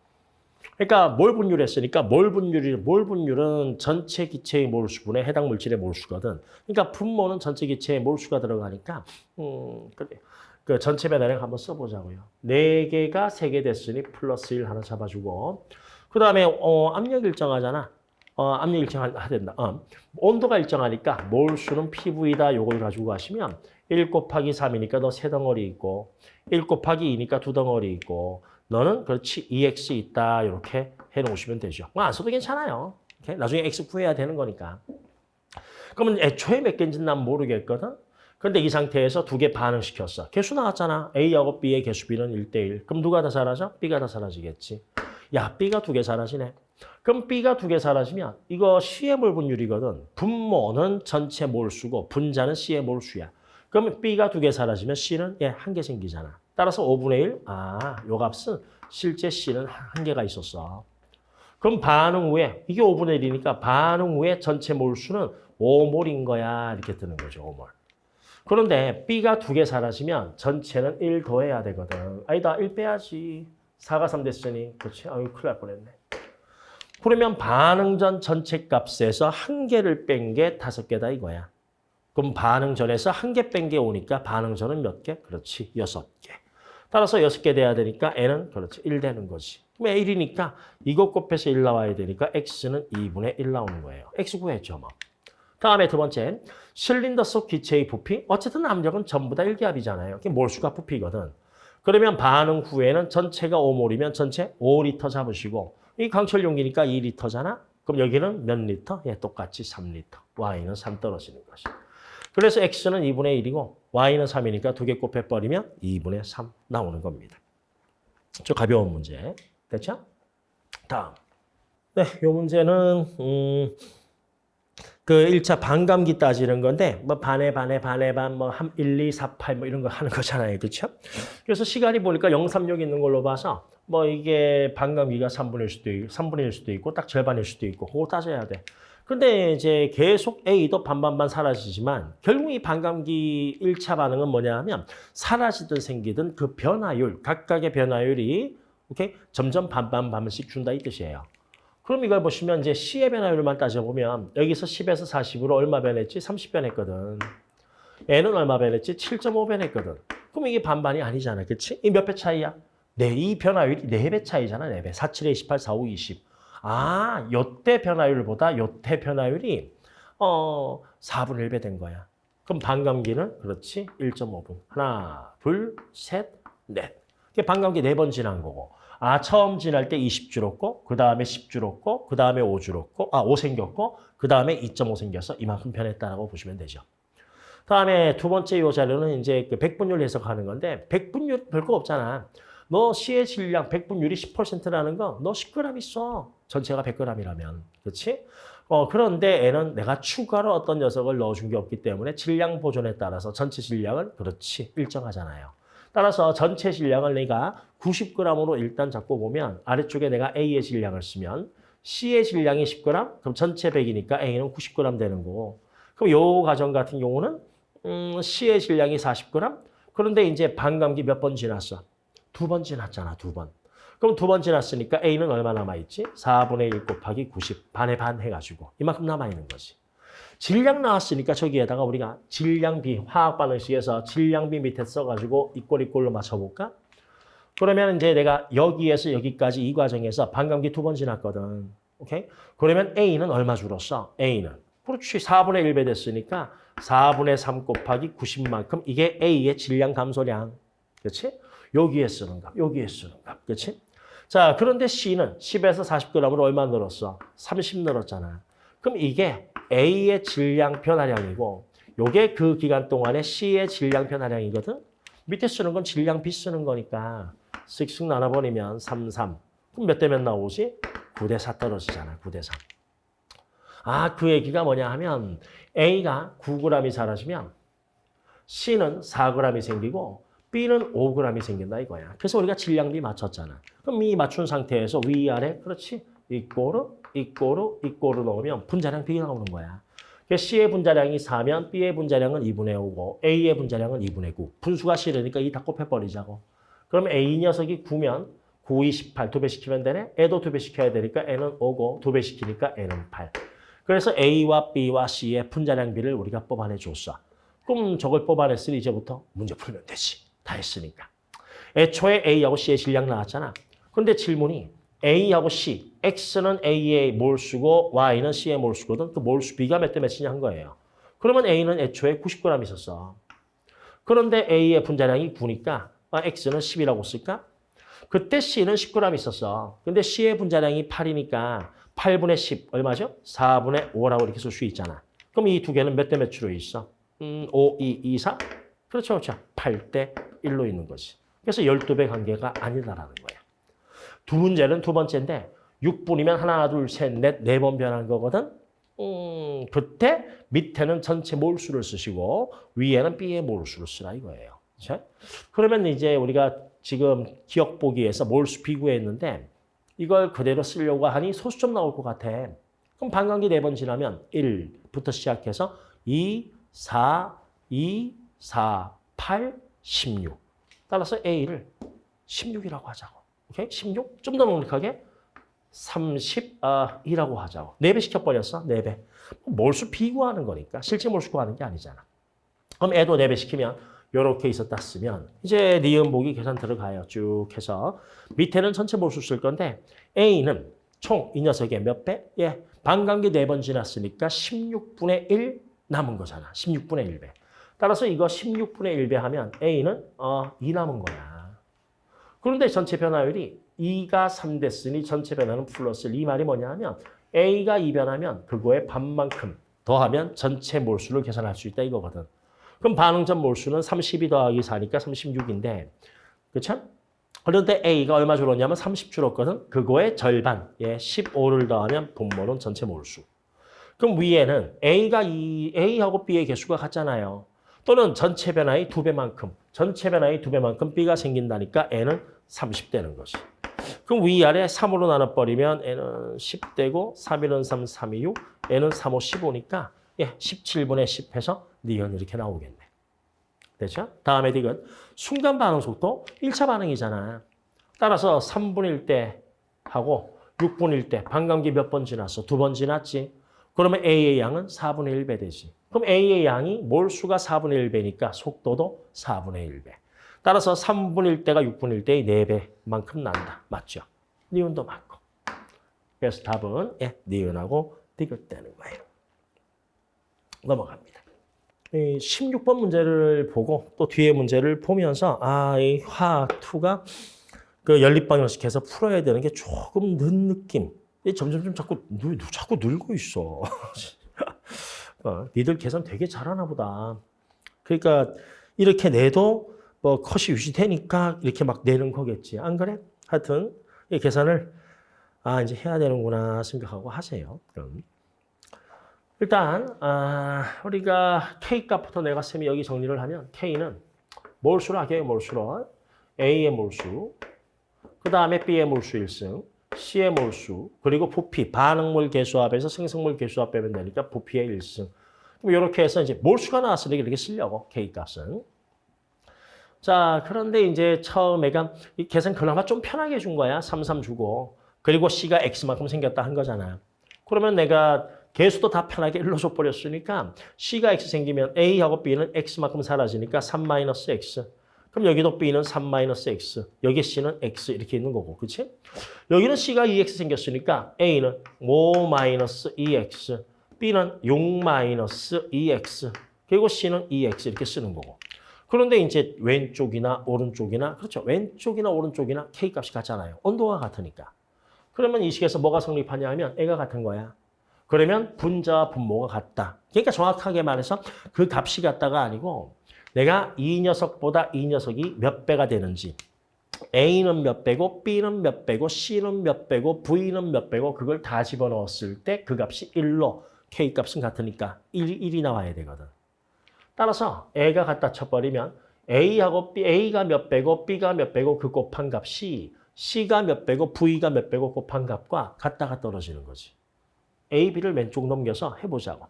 그러니까 몰 분율 했으니까 몰 분율이 몰 분율은 전체 기체의 몰수분에 해당 물질의 몰수거든. 그러니까 분모는 전체 기체의 몰수가 들어가니까 음, 그래. 그 전체 배달량 한번 써보자고요. 네 개가 세 개 됐으니 플러스 1 하나 잡아주고 그 다음에 어, 압력 일정하잖아. 어, 압력 일정하 된다. 어. 온도가 일정하니까 몰수는 PV다. 요걸 가지고 가시면 1 곱하기 3이니까 너 세 덩어리 있고 1 곱하기 2니까 두 덩어리 있고 너는 그렇지 2x 있다. 이렇게 해놓으시면 되죠. 뭐안 써도 괜찮아요. 오케이? 나중에 x 구해야 되는 거니까. 그러면 애초에 몇 개인지는 난 모르겠거든. 근데 이 상태에서 두 개 반응시켰어. 개수 나왔잖아. A하고 B의 개수 B는 1대1. 그럼 누가 다 사라져? B가 다 사라지겠지. 야, B가 두 개 사라지네. 그럼 B가 두 개 사라지면 이거 C의 몰 분율이거든. 분모는 전체 몰수고 분자는 C의 몰수야. 그러면 B가 두 개 사라지면 C는 예, 한 개 생기잖아. 따라서 5분의 1. 아, 요 값은 실제 C는 한 개가 있었어. 그럼 반응 후에 이게 5분의 1이니까 반응 후에 전체 몰수는 5몰인 거야 이렇게 뜨는 거죠 5몰. 그런데 B가 두 개 사라지면 전체는 1 더해야 되거든. 아니다 1 빼야지. 4가 3 됐으니 그렇지? 아유 큰일 날 뻔했네. 그러면 반응 전 전체 값에서 한 개를 뺀 게 다섯 개다 이거야. 그럼 반응 전에서 한 개 뺀 게 오니까 반응 전은 몇 개? 그렇지 여섯 개. 따라서 여섯 개 돼야 되니까 n은 그렇지 1 되는 거지. 그럼 1이니까 이것 곱해서 1 나와야 되니까 x는 2분의 1 나오는 거예요. x 구했죠 뭐. 다음에 두 번째, 실린더 속 기체의 부피. 어쨌든 압력은 전부 다 일기압이잖아요. 그게 몰수가 부피거든. 그러면 반응 후에는 전체가 5몰이면 전체 5리터 잡으시고 이 강철 용기니까 2리터잖아. 그럼 여기는 몇 리터? 예, 똑같이 3리터. y는 3 떨어지는 것이. 그래서 x는 2분의 1이고 y는 3이니까 두 개 곱해버리면 2분의 3 나오는 겁니다. 저 가벼운 문제. 됐죠? 다음. 네, 이 문제는 음, 그 1차 반감기 따지는 건데 뭐 반에 반에 반에 반뭐 1, 2, 4, 8 뭐 이런 거 하는 거잖아요. 그렇죠? 그래서 시간이 보니까 0, 3, 6 있는 걸로 봐서 뭐 이게 반감기가 3분일 수도 있고 3분일 수도 있고 딱 절반일 수도 있고 그거 따져야 돼. 근데 이제 계속 A도 반반반 사라지지만 결국 이 반감기 1차 반응은 뭐냐 하면 사라지든 생기든 그 변화율, 각각의 변화율이 오케이? 점점 반반반씩 준다 이 뜻이에요. 그럼 이걸 보시면 이제 C의 변화율만 따져보면 여기서 10에서 40으로 얼마 변했지? 30 변했거든. N은 얼마 변했지? 7.5 변했거든. 그럼 이게 반반이 아니잖아. 그치? 이 몇 배 차이야? 네, 이 변화율이 4배 차이잖아. 4배. 4, 7에 28, 4, 5, 20. 아, 요때 변화율보다 요때 변화율이 어 4분의 1배 된 거야. 그럼 반감기는 그렇지 1.5분. 하나, 둘, 셋, 넷. 이게 반감기 네 번 지난 거고. 아, 처음 지날 때 20 줄었고, 그 다음에 10 줄었고, 그 다음에 5 줄었고, 아, 5 생겼고, 그 다음에 2.5 생겨서 이만큼 변했다라고 보시면 되죠. 다음에 두 번째 요 자료는 이제 그 백분율 해석하는 건데, 백분율 별거 없잖아. 너 C의 질량 백분율이 10%라는 거, 너 10g 있어. 전체가 100g이라면. 그렇지? 어, 그런데 N은 내가 추가로 어떤 녀석을 넣어준 게 없기 때문에 질량 보존에 따라서 전체 질량은 그렇지, 일정하잖아요. 따라서 전체 질량을 내가 90g으로 일단 잡고 보면 아래쪽에 내가 A의 질량을 쓰면 C의 질량이 10g, 그럼 전체 100이니까 A는 90g 되는 거고 그럼 요 과정 같은 경우는 음, C의 질량이 40g, 그런데 이제 반감기 몇 번 지났어? 두 번 지났잖아, 두 번. 그럼 두번 지났으니까 A는 얼마 남아있지? 4분의 1 곱하기 90, 반에 반 해가지고 이만큼 남아있는 거지. 질량 나왔으니까 저기에다가 우리가 질량비, 화학 반응식에서 질량비 밑에 써가지고 이꼴 이꼴로 맞춰볼까? 그러면 이제 내가 여기에서 여기까지 이 과정에서 반감기 두 번 지났거든. 오케이? 그러면 A는 얼마 줄었어? A는. 그렇지. 4분의 1배 됐으니까 4분의 3 곱하기 90만큼 이게 A의 질량 감소량. 그렇지? 여기에 쓰는 값, 여기에 쓰는 값. 그렇지? 자, 그런데 C는 10에서 40g으로 얼마 늘었어? 30 늘었잖아. 그럼 이게 A의 질량 변화량이고 요게 그 기간 동안에 C의 질량 변화량이거든. 밑에 쓰는 건 질량 B 쓰는 거니까 쓱쓱 나눠버리면 3, 3. 그럼 몇 대 몇 나오지? 9 대 4 떨어지잖아. 9 대 3. 아, 그 얘기가 뭐냐 하면 A가 9g이 사라지면 C는 4g이 생기고 B는 5g이 생긴다 이거야. 그래서 우리가 질량비 맞췄잖아. 그럼 이 맞춘 상태에서 위아래 그렇지? 이꼬르, 이꼬르, 이꼬르 넣으면 분자량 B가 나오는 거야. 그래서 C의 분자량이 4면 B의 분자량은 2분의 5고 A의 분자량은 2분의 9. 분수가 싫으니까 이 다 곱해버리자고. 그럼 A 녀석이 9면 9, 2, 18 두 배 시키면 되네. 애도 두 배 시켜야 되니까 N은 5고 두 배 시키니까 N은 8. 그래서 A와 B와 C의 분자량 비를 우리가 뽑아내줬어. 그럼 저걸 뽑아냈으니 이제부터 문제 풀면 되지. 다 했으니까. 애초에 A하고 C의 질량 나왔잖아. 그런데 질문이 A하고 C, X는 A의 몰수고 Y는 C의 몰수거든. 그 몰수 B가 몇 대 몇이냐 한 거예요. 그러면 A는 애초에 90g 있었어. 그런데 A의 분자량이 9니까 X는 10이라고 쓸까? 그때 C는 10g 있었어. 근데 C의 분자량이 8이니까 8분의 10 얼마죠? 4분의 5라고 이렇게 쓸 수 있잖아. 그럼 이 두 개는 몇 대 몇으로 있어? 음, 5, 2, 2, 4? 그렇죠, 그렇죠. 8대 1로 있는 거지. 그래서 12배 관계가 아니다라는 거야. 두 문제는 두 번째인데 6분이면 하나, 둘, 셋, 넷, 네 번 변한 거거든. 음, 그때 밑에는 전체 몰수를 쓰시고 위에는 B의 몰수를 쓰라 이거예요. 그렇죠? 그러면 이제 우리가 지금 기억 보기에서 몰수 비구했는데 이걸 그대로 쓰려고 하니 소수점 나올 것 같아. 그럼 반감기 네 번 지나면 1부터 시작해서 2, 4, 2, 4, 8, 16. 따라서 A를 16이라고 하자고. 오케이? 16? 좀더 넉넉하게 32라고 하자고. 4배 시켜버렸어. 4배. 몰수 비구하는 거니까. 실제 몰수 구하는 게 아니잖아. 그럼 애도 4배 시키면 이렇게 있었다 쓰면 이제 니은 보기 계산 들어가요. 쭉 해서 밑에는 전체 몰수 쓸 건데 A는 총 이 녀석의 몇 배? 예, 반감기 4번 지났으니까 16분의 1 남은 거잖아. 16분의 1배. 따라서 이거 16분의 1배 하면 A는 어, 2 남은 거야. 그런데 전체 변화율이 2가 3 됐으니 전체 변화는 플러스 1. 이 말이 뭐냐 하면 A가 2 변하면 그거의 반만큼 더하면 전체 몰수를 계산할 수 있다 이거거든. 그럼 반응점 몰수는 32 더하기 4니까 36인데 그렇죠? 그런데 A가 얼마 줄었냐면 30 줄었거든. 그거의 절반, 예, 15를 더하면 분모는 전체 몰수. 그럼 위에는 A가 2, A하고 B의 개수가 같잖아요. 또는 전체 변화의 두 배만큼, 전체 변화의 두 배만큼 B가 생긴다니까 N은 30 되는 거지. 그럼 위아래 3으로 나눠버리면 N은 10되고 3일은 3, 3이 6, N은 3, 5, 15니까 예, 17분의 10 해서 니은 이렇게 나오겠네. 됐죠? 다음에 디귿. 순간 반응 속도 1차 반응이잖아. 따라서 3분일 때 하고 6분일 때 반감기 몇 번 지났어? 두 번 지났지? 그러면 A의 양은 4분의 1배 되지. 그럼 A의 양이 몰수가 4분의 1배니까 속도도 4분의 1배. 따라서 3분일 때가 6분일 때의 4배만큼 난다. 맞죠? 니은도 맞고. 그래서 답은 예, 니은하고 디귿 되는 거예요. 넘어갑니다. 이 16번 문제를 보고 또 뒤에 문제를 보면서 아, 이 화2가 그 연립 방정식해서 풀어야 되는 게 조금 는 느낌. 이 점점 좀 자꾸 늘, 자꾸 늘고 있어. 어, 니들 계산 되게 잘하나 보다. 그러니까 이렇게 내도 뭐 컷이 유지되니까 이렇게 막 내는 거겠지. 안 그래? 하여튼 이 계산을 아 이제 해야 되는구나 생각하고 하세요. 그럼. 일단 아, 우리가 K 값부터 내가 쌤이 여기 정리를 하면 K는 몰수로 하게요. 몰수로. A의 몰수, 그 다음에 B의 몰수 1승, C의 몰수, 그리고 부피, 반응물 개수합에서 생성물 개수합 빼면 되니까 부피의 1승. 그럼 이렇게 해서 이제 몰수가 나왔으니까 이렇게 쓰려고 K 값은. 자, 그런데 이제 처음에가 이 계산 그나마 좀 편하게 해준 거야. 3, 3 주고. 그리고 C가 X만큼 생겼다 한 거잖아. 그러면 내가 개수도 다 편하게 일로 줘버렸으니까 C가 X 생기면 A하고 B는 X만큼 사라지니까 3-X. 그럼 여기도 B는 3-X, 여기 C는 X 이렇게 있는 거고, 그렇지? 여기는 C가 2X 생겼으니까 A는 5-2X, B는 6-2X, 그리고 C는 2X 이렇게 쓰는 거고. 그런데 이제 왼쪽이나 오른쪽이나, 그렇죠? 왼쪽이나 오른쪽이나 K값이 같잖아요. 온도가 같으니까. 그러면 이 식에서 뭐가 성립하냐 하면 A가 같은 거야. 그러면 분자와 분모가 같다. 그러니까 정확하게 말해서 그 값이 같다가 아니고 내가 이 녀석보다 이 녀석이 몇 배가 되는지 A는 몇 배고 B는 몇 배고 C는 몇 배고 V는 몇 배고 그걸 다 집어넣었을 때 그 값이 1로 K값은 같으니까 1, 1이 나와야 되거든. 따라서 A가 갖다 쳐버리면 A하고 B, A가 몇 배고 B가 몇 배고 그 곱한 값이 C가 몇 배고 V가 몇 배고 곱한 값과 같다가 떨어지는 거지. A, B를 왼쪽 넘겨서 해보자고.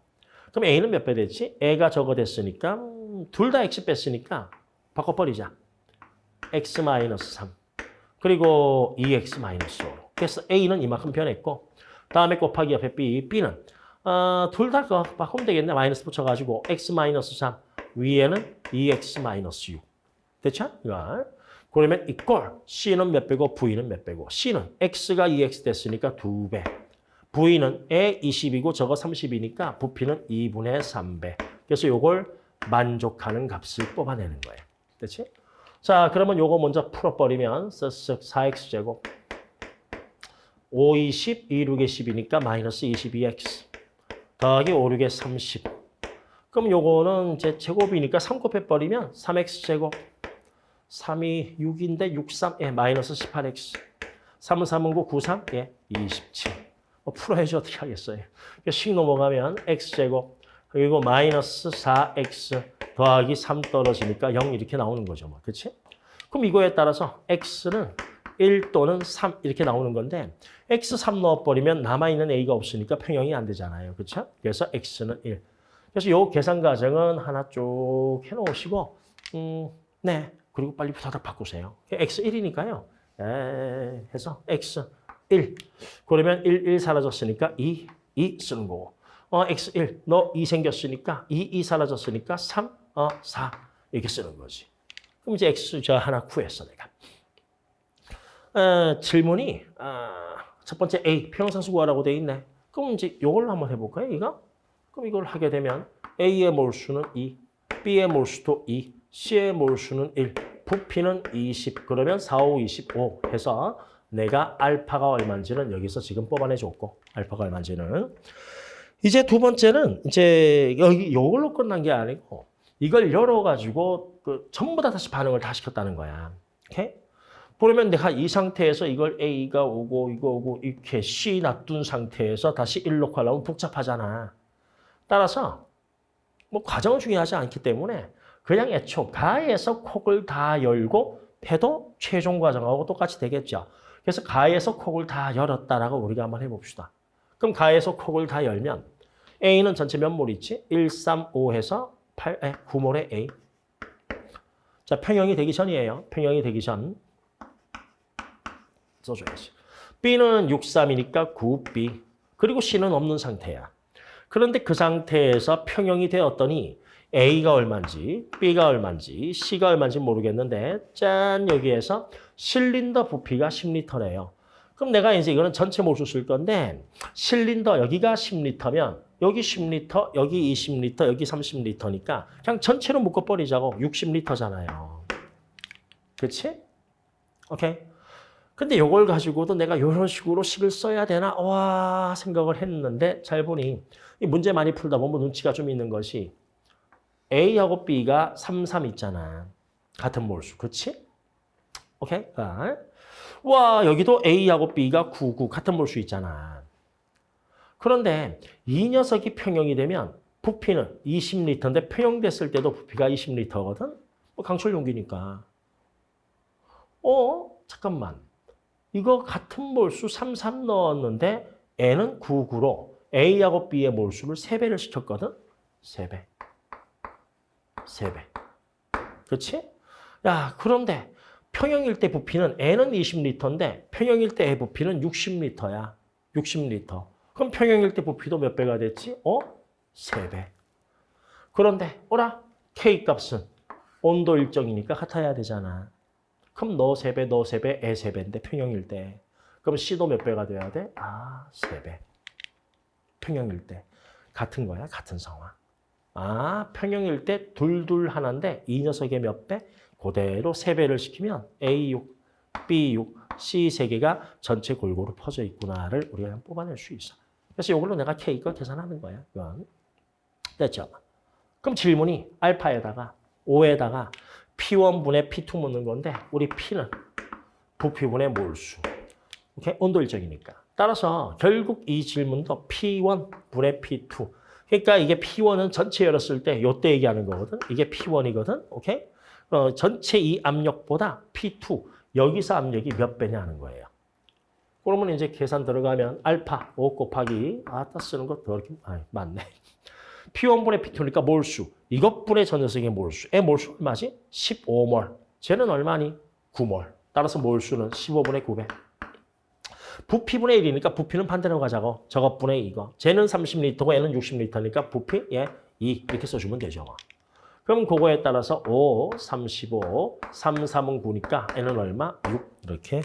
그럼 A는 몇 배 됐지? A가 저거 됐으니까 음, 둘 다 X 뺐으니까 바꿔버리자. X-3 그리고 2X-5 그래서 A는 이만큼 변했고 다음에 곱하기 옆에 B, B는 어, 둘다 바꾸면 되겠네. 마이너스 붙여가지고 X-3 위에는 2X-6 됐죠? 이거. 그러면 이꼴 C는 몇 배고 V는 몇 배고 C는 X가 2X 됐으니까 2배 V는 에 20이고 저거 30이니까 부피는 2분의 3배. 그래서 요걸 만족하는 값을 뽑아내는 거예요. 됐지? 자, 그러면 요거 먼저 풀어버리면 쓱쓱 4x제곱. 5, 20, 2, 6에 10이니까 마이너스 22x 더하기 5, 6에 30 그럼 요거는 이제 제곱이니까 3 곱해버리면 3x제곱. 3이 6인데 6, 3, 예, 마이너스 18x 3은 3은 9, 9, 3, 예, 27 뭐 풀어야지 어떻게 하겠어요. 식 넘어가면 x제곱 그리고 마이너스 4x 더하기 3 떨어지니까 0 이렇게 나오는 거죠. 뭐. 그렇지? 그럼 이거에 따라서 x는 1 또는 3 이렇게 나오는 건데 x3 넣어버리면 남아있는 a가 없으니까 평형이 안 되잖아요. 그렇죠? 그래서 x는 1. 그래서 요 계산 과정은 하나 쭉 해놓으시고 음, 네. 그리고 빨리 부다닥 바꾸세요. x1이니까요. 에, 해서 x1. 그러면 1, 1 사라졌으니까 2, 2 쓰는 거고. 어, x1, 너 2 생겼으니까 2, 2 사라졌으니까 3, 어, 4 이렇게 쓰는 거지. 그럼 이제 x 저 하나 구했어 내가. 어, 질문이 어, 첫 번째 A 평형상수 구하라고 돼 있네. 그럼 이제 이걸로 한번 해볼까요? 이거? 그럼 이걸 하게 되면 A의 몰수는 2, B의 몰수도 2, C의 몰수는 1, 부피는 20. 그러면 4, 5, 25 해서 내가 알파가 얼마인지는 여기서 지금 뽑아내줬고 알파가 얼마인지는 이제 두 번째는 이제 여기 이걸로 끝난 게 아니고 이걸 열어가지고 그 전부 다 다시 반응을 다 시켰다는 거야. 오케이? 그러면 내가 이 상태에서 이걸 A가 오고 이거 오고 이렇게 C 놔둔 상태에서 다시 1 놓고 하려면 복잡하잖아. 따라서 뭐 과정은 중요하지 않기 때문에 그냥 애초 가에서 콕을 다 열고 해도 최종 과정하고 똑같이 되겠죠. 그래서 가에서 콕을 다 열었다라고 우리가 한번 해봅시다. 그럼 가에서 콕을 다 열면 A는 전체 몇 몰 있지? 1, 3, 5 해서 8, 에, 9몰의 A. 자, 평형이 되기 전이에요. 평형이 되기 전. 써줘야지. B는 6, 3이니까 9B. 그리고 C는 없는 상태야. 그런데 그 상태에서 평형이 되었더니 A가 얼마인지, B가 얼마인지, C가 얼마인지 모르겠는데 짠 여기에서 실린더 부피가 10리터래요. 그럼 내가 이제 이거는 전체 몰수 쓸 건데 실린더 여기가 10리터면 여기 10리터, 여기 20리터, 여기 30리터니까 그냥 전체로 묶어버리자고 60리터잖아요. 그렇지? 오케이. 근데 이걸 가지고도 내가 이런 식으로 식을 써야 되나 와 생각을 했는데 잘 보니 이 문제 많이 풀다 보면 눈치가 좀 있는 것이 A하고 B가 3, 3 있잖아. 같은 몰수. 그렇지? 오케이? 아. 와 여기도 A하고 B가 9, 9 같은 몰수 있잖아. 그런데 이 녀석이 평형이 되면 부피는 20리터인데 평형됐을 때도 부피가 20리터거든? 뭐 강철 용기니까. 어? 잠깐만. 이거 같은 몰수 3, 3 넣었는데 N은 9, 9로 A하고 B의 몰수를 3배를 시켰거든? 3배. 3배. 그렇지? 야, 그런데 평형일 때 부피는 N은 20리터인데 평형일 때 의 부피는 60리터야. 60리터. 그럼 평형일 때 부피도 몇 배가 됐지? 어? 3배. 그런데 어라? K 값은 온도 일정이니까 같아야 되잖아. 그럼 너 3배, 너 3배, 애 3배인데 평형일 때. 그럼 C도 몇 배가 돼야 돼? 아, 3배. 평형일 때. 같은 거야, 같은 상황. 아, 평형일 때 둘둘 하나인데 이 녀석의 몇 배? 그대로 3배를 시키면 A6, B6, C 3 개가 전체 골고루 퍼져 있구나를 우리가 뽑아낼 수 있어. 그래서 이걸로 내가 K 거 계산하는 거야. 이건. 됐죠? 그럼 질문이 알파에다가 5에다가 P1분의 P2 묻는 건데 우리 P는 부피분의 몰수. 오케이? 온도 일정이니까. 따라서 결국 이 질문도 P1분의 P2. 그러니까 이게 P1은 전체 열었을 때 요때 얘기하는 거거든. 이게 P1이거든. 오케이? 어, 전체 이 압력보다 P2 여기서 압력이 몇 배냐 하는 거예요. 그러면 이제 계산 들어가면 알파 5 곱하기 아따 쓰는 거 더럽게 아 맞네. P1분의 P2니까 몰수. 이것분의 전 녀석의 몰수. 의 몰수 얼마지? 15몰. 쟤는 얼마니? 9몰. 따라서 몰수는 15분의 9배. 부피분의 1이니까 부피는 반대로 가자고. 저것분의 이거. 쟤는 30리터고 얘는 60리터니까 부피 예, 2 이렇게 써주면 되죠. 그럼 그거에 따라서 5, 35, 3, 3은 9니까 n은 얼마? 6 이렇게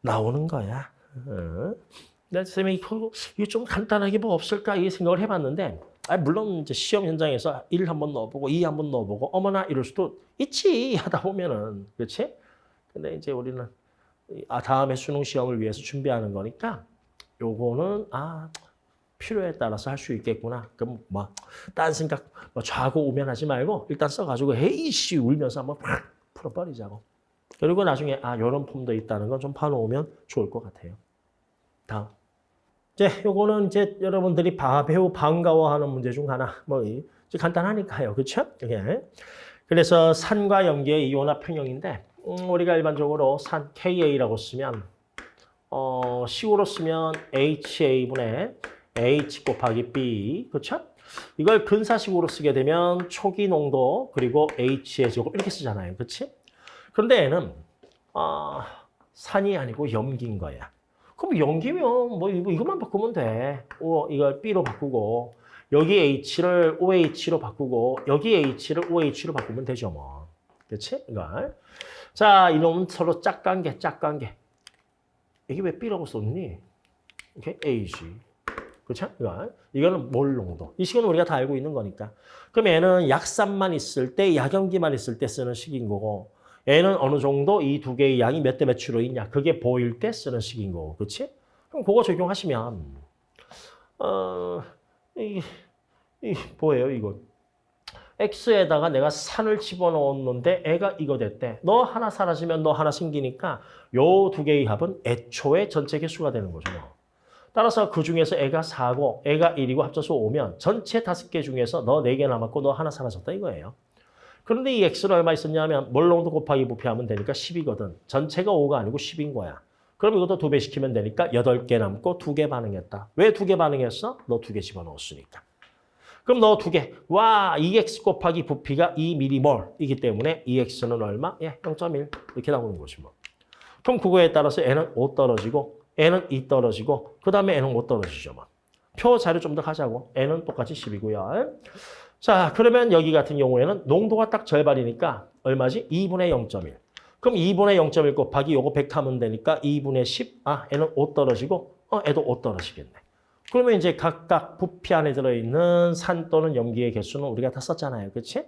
나오는 거야. 어. 나 쌤이 이거 좀 간단하게 뭐 없을까 이 생각을 해봤는데 아, 물론 이제 시험 현장에서 1 한번 넣어보고 2 한번 넣어보고 어머나 이럴 수도 있지 하다 보면은 그렇지? 근데 이제 우리는 아 다음에 수능 시험을 위해서 준비하는 거니까 요거는 아 필요에 따라서 할 수 있겠구나. 그럼 뭐딴 생각 뭐 좌고 우면하지 말고 일단 써가지고 헤이씨 울면서 한번 팍 풀어버리자고. 그리고 나중에 아 이런 폼도 있다는 건 좀 파놓으면 좋을 것 같아요. 다음. 이제 요거는 이제 여러분들이 바, 배우 반가워하는 문제 중 하나. 뭐 이제 간단하니까요. 그렇죠? 이게. 그래서 산과 염기의 이온화 평형인데 음, 우리가 일반적으로 산 KA라고 쓰면 어, 식으로 쓰면 HA분의 H 곱하기 B, 그렇죠? 이걸 근사식으로 쓰게 되면 초기 농도 그리고 H의 제곱 이렇게 쓰잖아요, 그렇지? 그런데 얘는 어, 산이 아니고 염기인 거야. 그럼 염기면 뭐 이것만 바꾸면 돼. 오, 이걸 B로 바꾸고 여기 H를 OH로 바꾸고 여기 H를 OH로 바꾸면 되죠, 뭐. 그렇지? 이걸. 자, 이놈은 서로 짝관계, 짝관계. 이게 왜 B라고 썼니? 이렇게 H. 그렇죠? 이거. 이거는 몰 농도. 이 식은 우리가 다 알고 있는 거니까. 그럼 얘는 약산만 있을 때, 약염기만 있을 때 쓰는 식인 거고, 얘는 어느 정도 이 두 개의 양이 몇 대 몇으로 있냐. 그게 보일 때 쓰는 식인 거고. 그렇지? 그럼 그거 적용하시면, 어, 이, 이 뭐예요, 이거? X에다가 내가 산을 집어넣었는데 애가 이거 됐대. 너 하나 사라지면 너 하나 생기니까 요 두 개의 합은 애초에 전체 개수가 되는 거죠. 뭐. 따라서 그 중에서 애가 4고 애가 1이고 합쳐서 5면 전체 다섯 개 중에서 너네개 남았고 너 하나 사라졌다 이거예요. 그런데 이 x는 얼마 있었냐면 몰롱도 곱하기 부피하면 되니까 10이거든. 전체가 5가 아니고 10인 거야. 그럼 이것도 두 배 시키면 되니까 8개 남고 두개 반응했다. 왜두개 반응했어? 너두개 집어넣었으니까. 그럼 너두 개. 와, 2x 곱하기 부피가 2mm이기 때문에 2x는 얼마? 예, 0.1 이렇게 나오는 거지 뭐. 그럼 그거에 따라서 n은 5 떨어지고 n은 2 떨어지고 그 다음에 n은 5 떨어지죠. 뭐. 표 자료 좀 더 가자고. n은 똑같이 10이고요. 자, 그러면 여기 같은 경우에는 농도가 딱 절반이니까 얼마지? 2분의 0.1. 그럼 2분의 0.1 곱하기 요거 100 하면 되니까 2분의 10. 아, n은 5 떨어지고 어, 애도 5 떨어지겠네. 그러면 이제 각각 부피 안에 들어있는 산 또는 염기의 개수는 우리가 다 썼잖아요. 그렇지?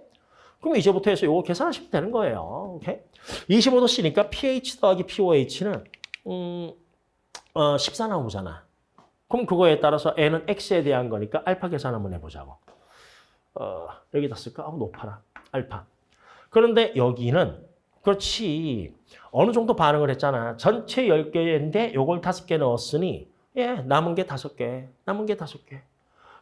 그럼 이제부터 해서 요거 계산하시면 되는 거예요. 오케이? 25도 C니까 pH 더하기 POH는 음, 어, 14 나오잖아. 그럼 그거에 따라서 N은 X에 대한 거니까 알파 계산 한번 해보자고. 어, 여기다 쓸까? 아, 높아라. 알파. 그런데 여기는 그렇지. 어느 정도 반응을 했잖아. 전체 10개인데 요걸 5개 넣었으니 예, 남은 게 5개. 남은 게 5개.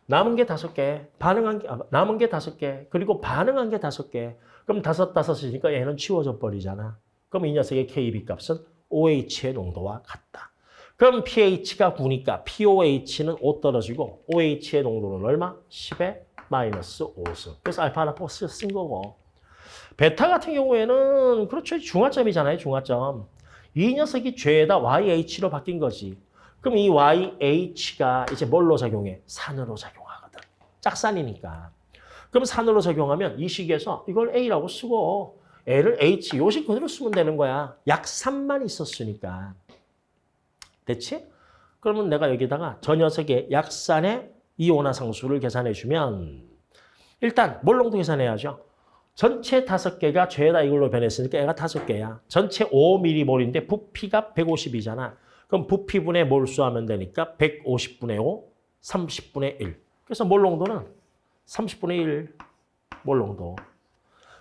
남은 게 5개. 반응한 게 아, 남은 게 5개. 그리고 반응한 게 5개. 그럼 다섯 다섯이니까 얘는 치워져 버리잖아. 그럼 이 녀석의 KB 값은 OH의 농도와 같다. 그럼 pH가 9니까 POH는 5 떨어지고 OH의 농도는 얼마? 10에 마이너스 5승. 그래서 알파 하나 포스 쓴 거고. 베타 같은 경우에는 그렇죠. 중화점이잖아요. 중화점. 이 녀석이 죄다 YH로 바뀐 거지. 그럼 이 YH가 이제 뭘로 작용해? 산으로 작용하거든. 짝산이니까. 그럼 산으로 작용하면 이 식에서 이걸 A라고 쓰고 L을 H, 요식 그대로 쓰면 되는 거야. 약산만 있었으니까. 됐지? 그러면 내가 여기다가 저 녀석의 약산의 이온화 상수를 계산해 주면 일단 몰롱도 계산해야죠. 전체 다섯 개가 죄다 이걸로 변했으니까 얘가 다섯 개야. 전체 5mm몰인데 부피가 150이잖아. 그럼 부피분의 몰수 하면 되니까 150분의 5, 30분의 1. 그래서 몰롱도는 30분의 1 몰롱도.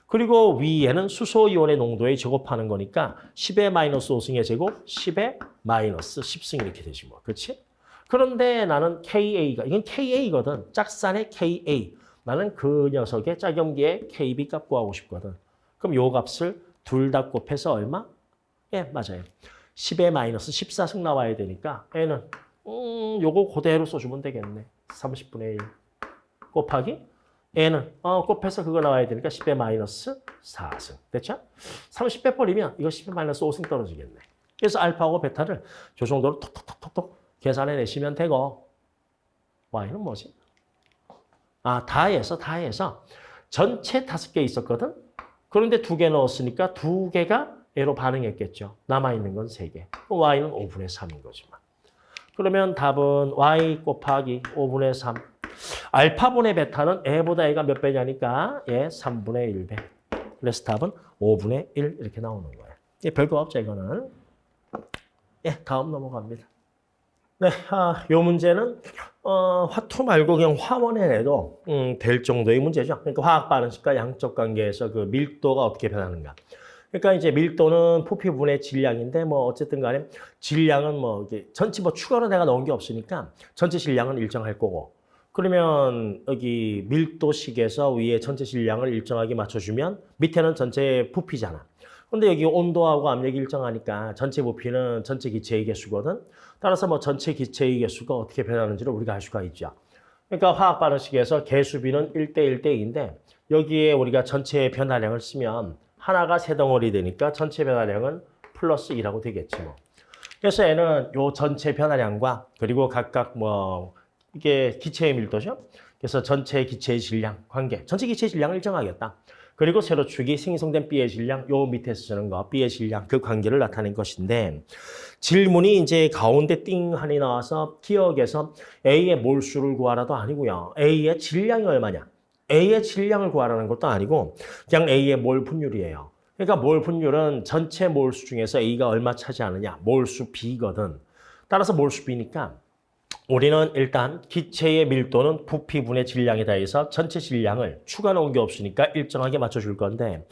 그리고 위에는 수소이온의 농도에 제곱하는 거니까 10의 마이너스 5승의 제곱, 10의 마이너스 10승 이렇게 되지 뭐. 그렇지? 그런데 나는 KA가, 이건 KA거든. 짝산의 KA. 나는 그 녀석의 짝염기의 KB 값 구하고 싶거든. 그럼 요 값을 둘 다 곱해서 얼마? 예, 맞아요. 10의 마이너스 14승 나와야 되니까 N은 음, 요거 그대로 써주면 되겠네. 30분의 1 곱하기 N은 어, 곱해서 그거 나와야 되니까 10의 마이너스 4승. 됐죠? 30 빼버리면 이거 10의 마이너스 5승 떨어지겠네. 그래서 알파하고 베타를 저 정도로 톡톡톡톡톡 계산해 내시면 되고 Y는 뭐지? 아, 다해서 다해서 전체 다섯 개 있었거든? 그런데 두 개 넣었으니까 두 개가 A로 반응했겠죠. 남아있는 건 세 개. Y는 5분의 3인 거지만. 그러면 답은 Y 곱하기 5분의 3. 알파분의 베타는 A보다 A가 몇 배냐니까 예, 3분의 1배. 그래서 답은 5분의 1 이렇게 나오는 거예요. 예, 별거 없죠, 이거는. 예, 다음 넘어갑니다. 네, 아, 요 문제는 어, 화투 말고 그냥 화원에 내도 음, 될 정도의 문제죠. 그러니까 화학 반응식과 양적 관계에서 그 밀도가 어떻게 변하는가. 그러니까 이제 밀도는 부피분의 질량인데 뭐 어쨌든 간에 질량은 뭐 이게 전체 뭐 추가로 내가 넣은 게 없으니까 전체 질량은 일정할 거고 그러면 여기 밀도식에서 위에 전체 질량을 일정하게 맞춰주면 밑에는 전체 부피잖아. 근데 여기 온도하고 압력이 일정하니까 전체 부피는 전체 기체의 개수거든. 따라서 뭐 전체 기체의 개수가 어떻게 변하는지를 우리가 알 수가 있죠. 그러니까 화학 반응식에서 개수비는 1대 1대 2인데 여기에 우리가 전체 변화량을 쓰면 하나가 세 덩어리 되니까 전체 변화량은 플러스 2라고 되겠지 뭐. 그래서 얘는 요 전체 변화량과 그리고 각각 뭐 이게 기체의 밀도죠. 그래서 전체 기체의 질량 관계, 전체 기체의 질량을 일정하겠다. 그리고 세로축이 생성된 B의 질량, 요 밑에서 쓰는 거 B의 질량 그 관계를 나타낸 것인데 질문이 이제 가운데 띵 하니 나와서 기억에서 A의 몰수를 구하라도 아니고요. A의 질량이 얼마냐? A의 질량을 구하라는 것도 아니고 그냥 A의 몰 분율이에요. 그러니까 몰 분율은 전체 몰수 중에서 A가 얼마 차지하느냐? 몰수 B거든. 따라서 몰수 B니까 우리는 일단 기체의 밀도는 부피분의 질량에 대해서 전체 질량을 추가 놓은 게 없으니까 일정하게 맞춰줄 건데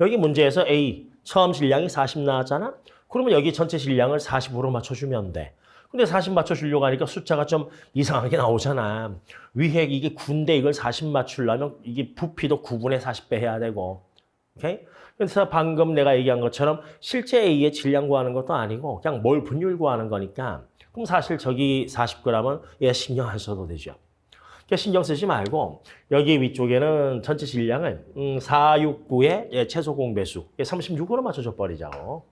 여기 문제에서 A 처음 질량이 40 나왔잖아? 그러면 여기 전체 질량을 40으로 맞춰주면 돼. 근데 40 맞춰주려고 하니까 숫자가 좀 이상하게 나오잖아. 위에 이게 9인데 이걸 40 맞추려면 이게 부피도 9분의 40배 해야 되고. 오케이? 그래서 방금 내가 얘기한 것처럼 실제 A의 질량 구하는 것도 아니고 그냥 몰 분율 구하는 거니까 그럼 사실 저기 40g은 얘 신경 안 써도 되죠. 그러니까 신경 쓰지 말고 여기 위쪽에는 전체 질량을 음, 469의 예, 최소 공배수 36으로 맞춰줘 버리자고.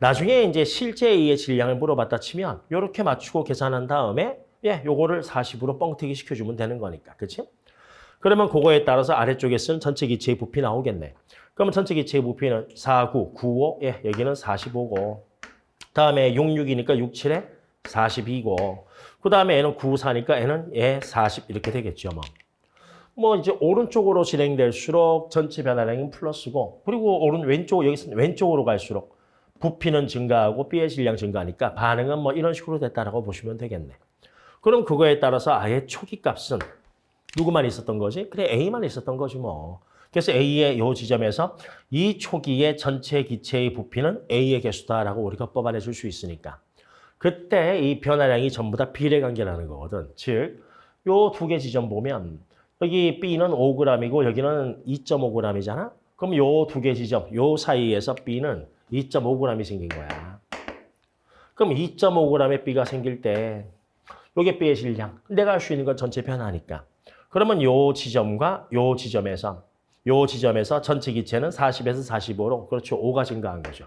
나중에 이제 실제 A의 질량을 물어봤다 치면 이렇게 맞추고 계산한 다음에 예, 요거를 40으로 뻥튀기 시켜주면 되는 거니까. 그치? 그러면 그거에 따라서 아래쪽에 쓴 전체 기체의 부피 나오겠네. 그러면 전체 기체의 부피는 49, 95, 예, 여기는 45고 다음에 66이니까 67에 42고 그 다음에 얘는 94니까 얘는 예, 40 이렇게 되겠죠. 뭐. 뭐 이제 오른쪽으로 진행될수록 전체 변화량은 플러스고 그리고 오른 왼쪽 여기서 왼쪽으로 갈수록 부피는 증가하고 B의 질량 증가하니까 반응은 뭐 이런 식으로 됐다라고 보시면 되겠네. 그럼 그거에 따라서 아예 초기 값은 누구만 있었던 거지? 그래 A만 있었던 거지 뭐. 그래서 A의 요 지점에서 이 초기의 전체 기체의 부피는 A의 개수다라고 우리가 뽑아내 줄 수 있으니까. 그때 이 변화량이 전부 다 비례 관계라는 거거든. 즉, 요 두 개 지점 보면 여기 B는 5g이고 여기는 2.5g이잖아. 그럼 요 두 개 지점, 요 사이에서 B는 2.5g이 생긴 거야. 그럼 2.5g의 B가 생길 때 요게 B의 질량. 내가 할 수 있는 건 전체 변화니까. 그러면 요 지점과 요 지점에서 요 지점에서 전체 기체는 40에서 45로 그렇죠. 5가 증가한 거죠.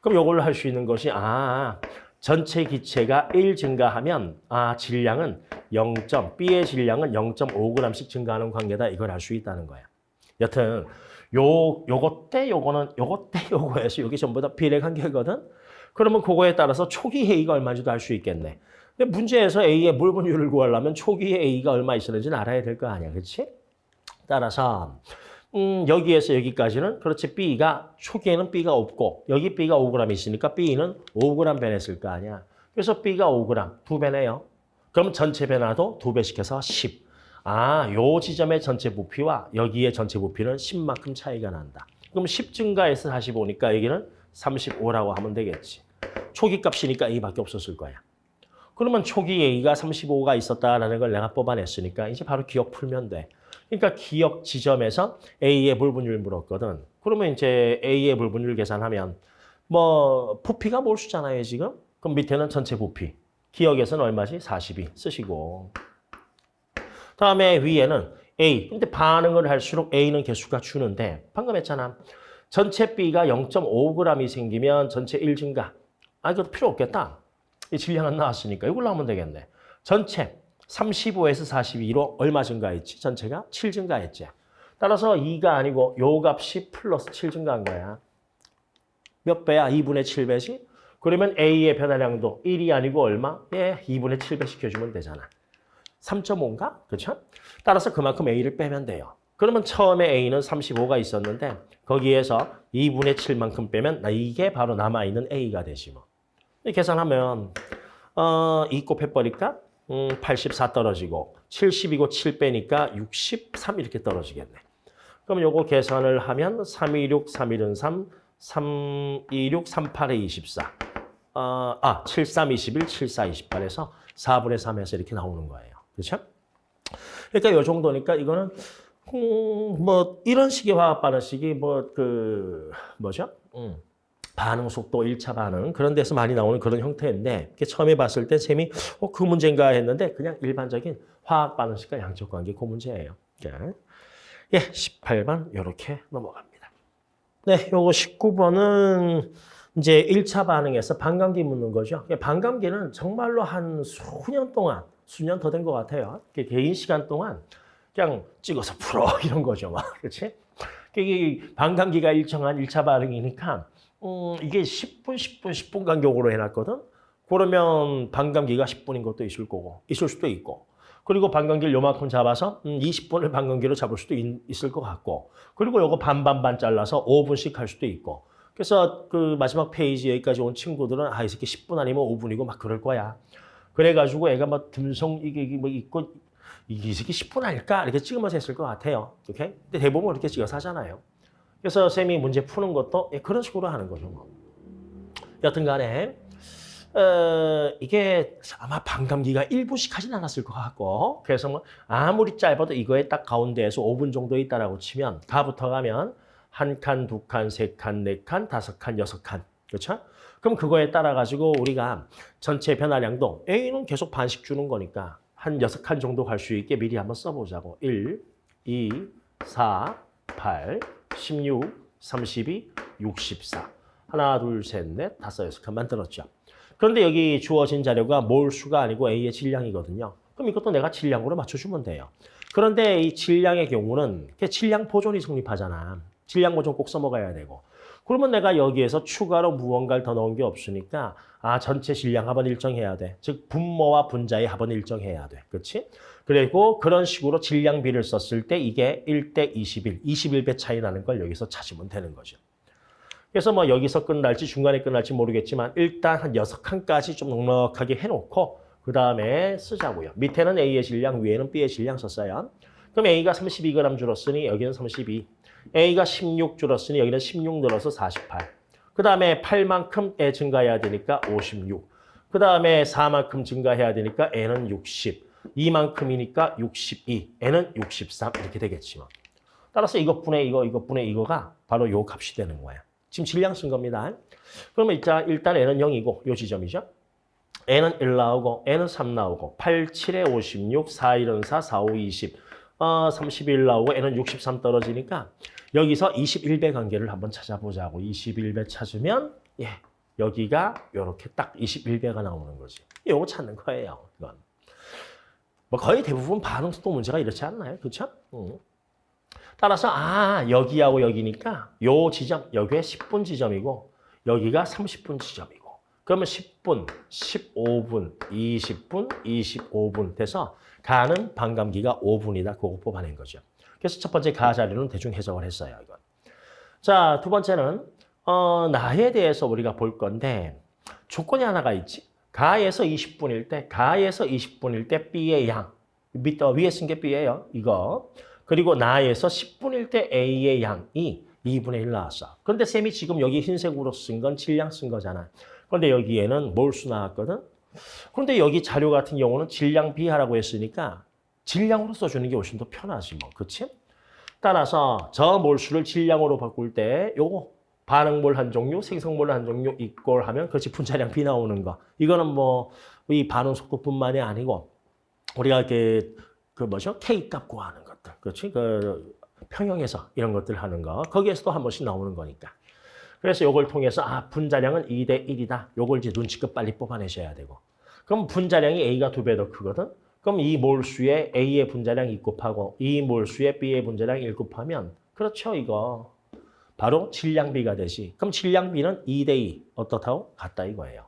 그럼 요걸로 할수 있는 것이 아 전체 기체가 1 증가하면 아 질량은 0. B의 질량은 0.5g씩 증가하는 관계다. 이걸 알 수 있다는 거야. 여튼 요 요것 때 요거는 요것 때 요거에서 여기 전부 다 비례 관계거든. 그러면 그거에 따라서 초기 A가 얼마인지도 알 수 있겠네. 근데 문제에서 A의 물분율을 구하려면 초기에 A가 얼마 있었는지는 알아야 될 거 아니야. 그렇지? 따라서 음, 여기에서 여기까지는 그렇지 B가 초기에는 B가 없고 여기 B가 5g 있으니까 B는 5g 변했을 거 아니야. 그래서 B가 5g 두 배네요. 그럼 전체 변화도 두 배씩 해서 10. 아, 요 지점의 전체 부피와 여기의 전체 부피는 10만큼 차이가 난다. 그럼 10 증가해서 45니까 여기는 35라고 하면 되겠지. 초기 값이니까 A밖에 없었을 거야. 그러면 초기 A가 35가 있었다라는 걸 내가 뽑아냈으니까 이제 바로 기억 풀면 돼. 그러니까 기억 지점에서 A의 불분율 물었거든. 그러면 이제 A의 불분율 계산하면 뭐 부피가 몰수잖아요, 지금. 그럼 밑에는 전체 부피. 기억에서는 얼마지? 42 쓰시고. 다음에 위에는 A. 근데 반응을 할수록 A는 개수가 주는데 방금 했잖아. 전체 B가 0.5g이 생기면 전체 1 증가. 아, 이것도 필요 없겠다. 이 질량은 나왔으니까 이걸로 하면 되겠네. 전체 35에서 42로 얼마 증가했지? 전체가 7 증가했지. 따라서 2가 아니고 요 값이 플러스 7 증가한 거야. 몇 배야? 2분의 7배지? 그러면 A의 변화량도 1이 아니고 얼마? 예, 2분의 7배 시켜주면 되잖아. 3.5인가? 그렇죠? 따라서 그만큼 A를 빼면 돼요. 그러면 처음에 A는 35가 있었는데 거기에서 2분의 7만큼 빼면 이게 바로 남아있는 A가 되지 뭐. 계산하면 어, 2 곱해버릴까? 음, 84 떨어지고 70이고 7 빼니까 63 이렇게 떨어지겠네. 그럼 요거 계산을 하면 326, 3일은 3, 326, 38에 24. 어, 아, 73, 21, 74, 28에서 4분의 3에서 이렇게 나오는 거예요. 그렇죠? 그러니까 요 정도니까 이거는 음, 뭐 이런 식의 화학 반응식이 뭐 그 뭐죠? 음, 반응 속도, 일차 반응 그런 데서 많이 나오는 그런 형태인데 처음에 봤을 때 쌤이 어, 그 문제인가 했는데 그냥 일반적인 화학 반응식과 양적 관계 그 문제예요. 예, 예 18번 이렇게 넘어갑니다. 네, 요거 19번은 이제 1차 반응에서 반감기 묻는 거죠. 반감기는 정말로 한 수년 동안, 수년 더 된 것 같아요. 개인 시간 동안 그냥 찍어서 풀어 이런 거죠. 막. 그렇지? 반감기가 일정한 1차 반응이니까 음, 이게 10분, 10분, 10분 간격으로 해놨거든. 그러면 반감기가 10분인 것도 있을 거고, 있을 수도 있고. 그리고 반감기를 요만큼 잡아서 음, 20분을 반감기로 잡을 수도 있, 있을 것 같고. 그리고 요거 반반반 잘라서 5분씩 할 수도 있고. 그래서 그 마지막 페이지 여기까지 온 친구들은 아, 이 새끼 10분 아니면 5분이고 막 그럴 거야. 그래가지고 애가 막 듬성 이게 이게 뭐 있고 이 새끼 10분 아닐까 이렇게 찍으면서 했을 것 같아요. 오케이? 근데 대부분 이렇게 찍어서 하잖아요. 그래서 쌤이 문제 푸는 것도 예, 그런 식으로 하는 거죠. 뭐. 여튼 간에 어, 이게 아마 반감기가 1분씩 하진 않았을 것 같고 그래서 뭐 아무리 짧아도 이거에 딱 가운데에서 5분 정도 있다라고 치면 가부터 가면 한 칸, 두 칸, 세 칸, 네 칸, 다섯 칸, 여섯 칸. 그렇죠? 그럼 그거에 따라 가지고 우리가 전체 변화량도 A는 계속 반씩 주는 거니까 한 여섯 칸 정도 갈 수 있게 미리 한번 써보자고. 1, 2, 4, 8, 16, 32, 64. 하나, 둘, 셋, 넷, 다섯, 여섯 칸 만들었죠. 그런데 여기 주어진 자료가 몰 수가 아니고 A의 질량이거든요. 그럼 이것도 내가 질량으로 맞춰주면 돼요. 그런데 이 질량의 경우는 질량 보존이 성립하잖아. 질량 보존 꼭 써먹어야 되고. 그러면 내가 여기에서 추가로 무언가를 더 넣은 게 없으니까 아 전체 질량 합은 일정해야 돼. 즉 분모와 분자의 합은 일정해야 돼. 그렇지? 그리고 그런 식으로 질량비를 썼을 때 이게 1대 21, 21배 차이 나는 걸 여기서 찾으면 되는 거죠. 그래서 뭐 여기서 끝날지 중간에 끝날지 모르겠지만 일단 한 여섯 칸까지 좀 넉넉하게 해놓고 그 다음에 쓰자고요. 밑에는 A의 질량, 위에는 B의 질량 썼어요. 그럼 A가 32g 줄었으니 여기는 32. A가 16 줄었으니 여기는 16 늘어서 48. 그 다음에 8만큼 애 증가해야 되니까 56. 그 다음에 4만큼 증가해야 되니까 N은 60. 2만큼이니까 62. N은 63 이렇게 되겠지만. 따라서 이것분의 이거, 이것분의 이거가 바로 요 값이 되는 거야. 지금 질량 쓴 겁니다. 그러면 일단, 일단 N은 0이고 요 지점이죠. N은 1 나오고 N은 3 나오고 8, 7에 56, 4, 1은 4, 4, 5, 20. 어, 31 나오고 N은 63 떨어지니까 여기서 21배 관계를 한번 찾아보자고. 21배 찾으면 예 여기가 이렇게 딱 21배가 나오는 거지. 이거 찾는 거예요. 이건. 뭐 거의 대부분 반응 속도 문제가 이렇지 않나요? 그렇죠? 응. 따라서 아 여기하고 여기니까 요 지점 여기에 10분 지점이고 여기가 30분 지점이고 그러면 10분, 15분, 20분, 25분 돼서 가는 반감기가 5분이다. 그거 뽑아낸 거죠. 그래서 첫 번째 가 자리는 대충 해석을 했어요. 이건. 자, 두 번째는 어, 나에 대해서 우리가 볼 건데 조건이 하나가 있지. 가에서 20분일 때, 가에서 20분일 때 B의 양. 밑, 어, 위에 쓴 게 B예요. 이거. 그리고 나에서 10분일 때 A의 양이 2분의 1 나왔어. 그런데 쌤이 지금 여기 흰색으로 쓴 건 질량 쓴 거잖아. 그런데 여기에는 몰수 나왔거든. 그런데 여기 자료 같은 경우는 질량 비하라고 했으니까 질량으로 써주는 게 훨씬 더 편하지 뭐. 그치? 따라서 저 몰수를 질량으로 바꿀 때 요거 반응몰 한 종류, 생성몰 한 종류 이꼴 하면 그렇지 분자량 비 나오는 거. 이거는 뭐 이 반응 속도뿐만이 아니고 우리가 이렇게 그 뭐죠? K 값 구하는 것들. 그렇지? 그 평형에서 이런 것들 하는 거. 거기에서도 한 번씩 나오는 거니까. 그래서 이걸 통해서 아 분자량은 2대 1이다. 요걸 이제 눈치껏 빨리 뽑아내셔야 되고. 그럼 분자량이 A가 두 배 더 크거든. 그럼 이 몰수에 A의 분자량 2 곱하고 이 몰수에 B의 분자량 1 곱하면 그렇죠 이거. 바로 질량비가 되지. 그럼 질량비는 2대 2 어떻다고? 같다 이거예요.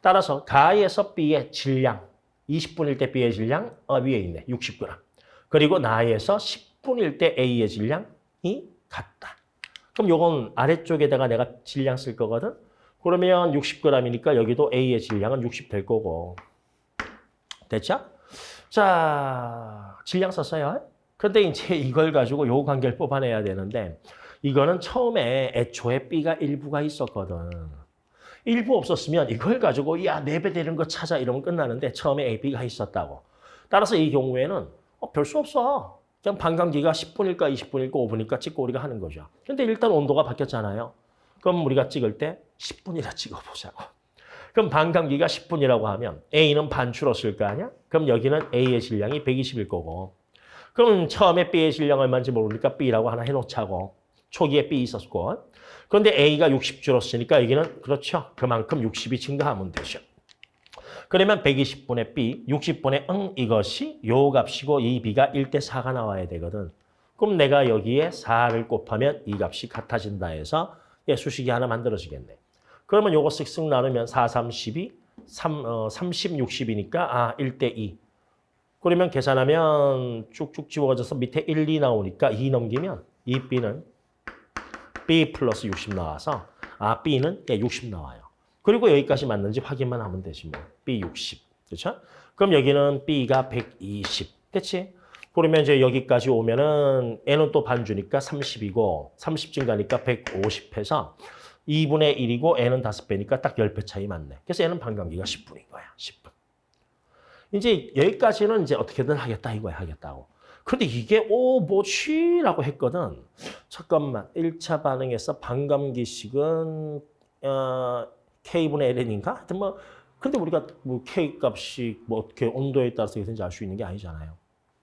따라서 가에서 B의 질량 20분일 때 B의 질량 어, 위에 있네 60g. 그리고 나에서 10분일 때 A의 질량이 같다. 그럼 요건 아래쪽에다가 내가 질량 쓸 거거든. 그러면 60g이니까 여기도 A의 질량은 60 될 거고. 됐죠? 자, 질량 썼어요. 그런데 이제 이걸 가지고 요 관계를 뽑아내야 되는데 이거는 처음에 애초에 B가 일부가 있었거든. 일부 없었으면 이걸 가지고 야, 4배 되는 거 찾아 이러면 끝나는데 처음에 A, B가 있었다고. 따라서 이 경우에는 어, 별수 없어. 그냥 반감기가 10분일까 20분일까 5분일까 찍고 우리가 하는 거죠. 근데 일단 온도가 바뀌었잖아요. 그럼 우리가 찍을 때 10분이라 찍어보자고. 그럼 반감기가 10분이라고 하면 A는 반 줄었을 거 아니야? 그럼 여기는 A의 질량이 120일 거고. 그럼 처음에 B의 질량 얼마인지 모르니까 B라고 하나 해놓자고. 초기에 B 있었고. 그런데 A가 60 줄었으니까 여기는 그렇죠. 그만큼 60이 증가하면 되죠. 그러면 120분의 B, 60분의 응 이것이 요 값이고 이 B가 1대 4가 나와야 되거든. 그럼 내가 여기에 4를 곱하면 이 값이 같아진다 해서 예, 수식이 하나 만들어지겠네. 그러면 요거 쓱쓱 나누면 4, 3, 12, 3, 어, 30, 60이니까 아 1대 2. 그러면 계산하면 쭉쭉 지워져서 밑에 1, 2 나오니까 2 넘기면 이 B는 B 플러스 60 나와서 아 B는 예, 60 나와요. 그리고 여기까지 맞는지 확인만 하면 되지 뭐. B 60. 그렇죠? 그럼 여기는 B가 120. 됐지? 그러면 이제 여기까지 오면은 N은 또 반주니까 30이고 30 증가니까 150 해서 2분의 1이고 N은 5배니까 딱 10배 차이 맞네. 그래서 N은 반감기가 10분인 거야. 10분. 이제 여기까지는 이제 어떻게든 하겠다 이거야 하겠다고. 근데 이게 오 뭐지라고 했거든. 잠깐만. 1차 반응에서 반감기식은 어, K분의 LN인가? 하여튼 뭐 근데 우리가 뭐 K 값이 뭐 어떻게 온도에 따라서 되는지 알 수 있는 게 아니잖아요.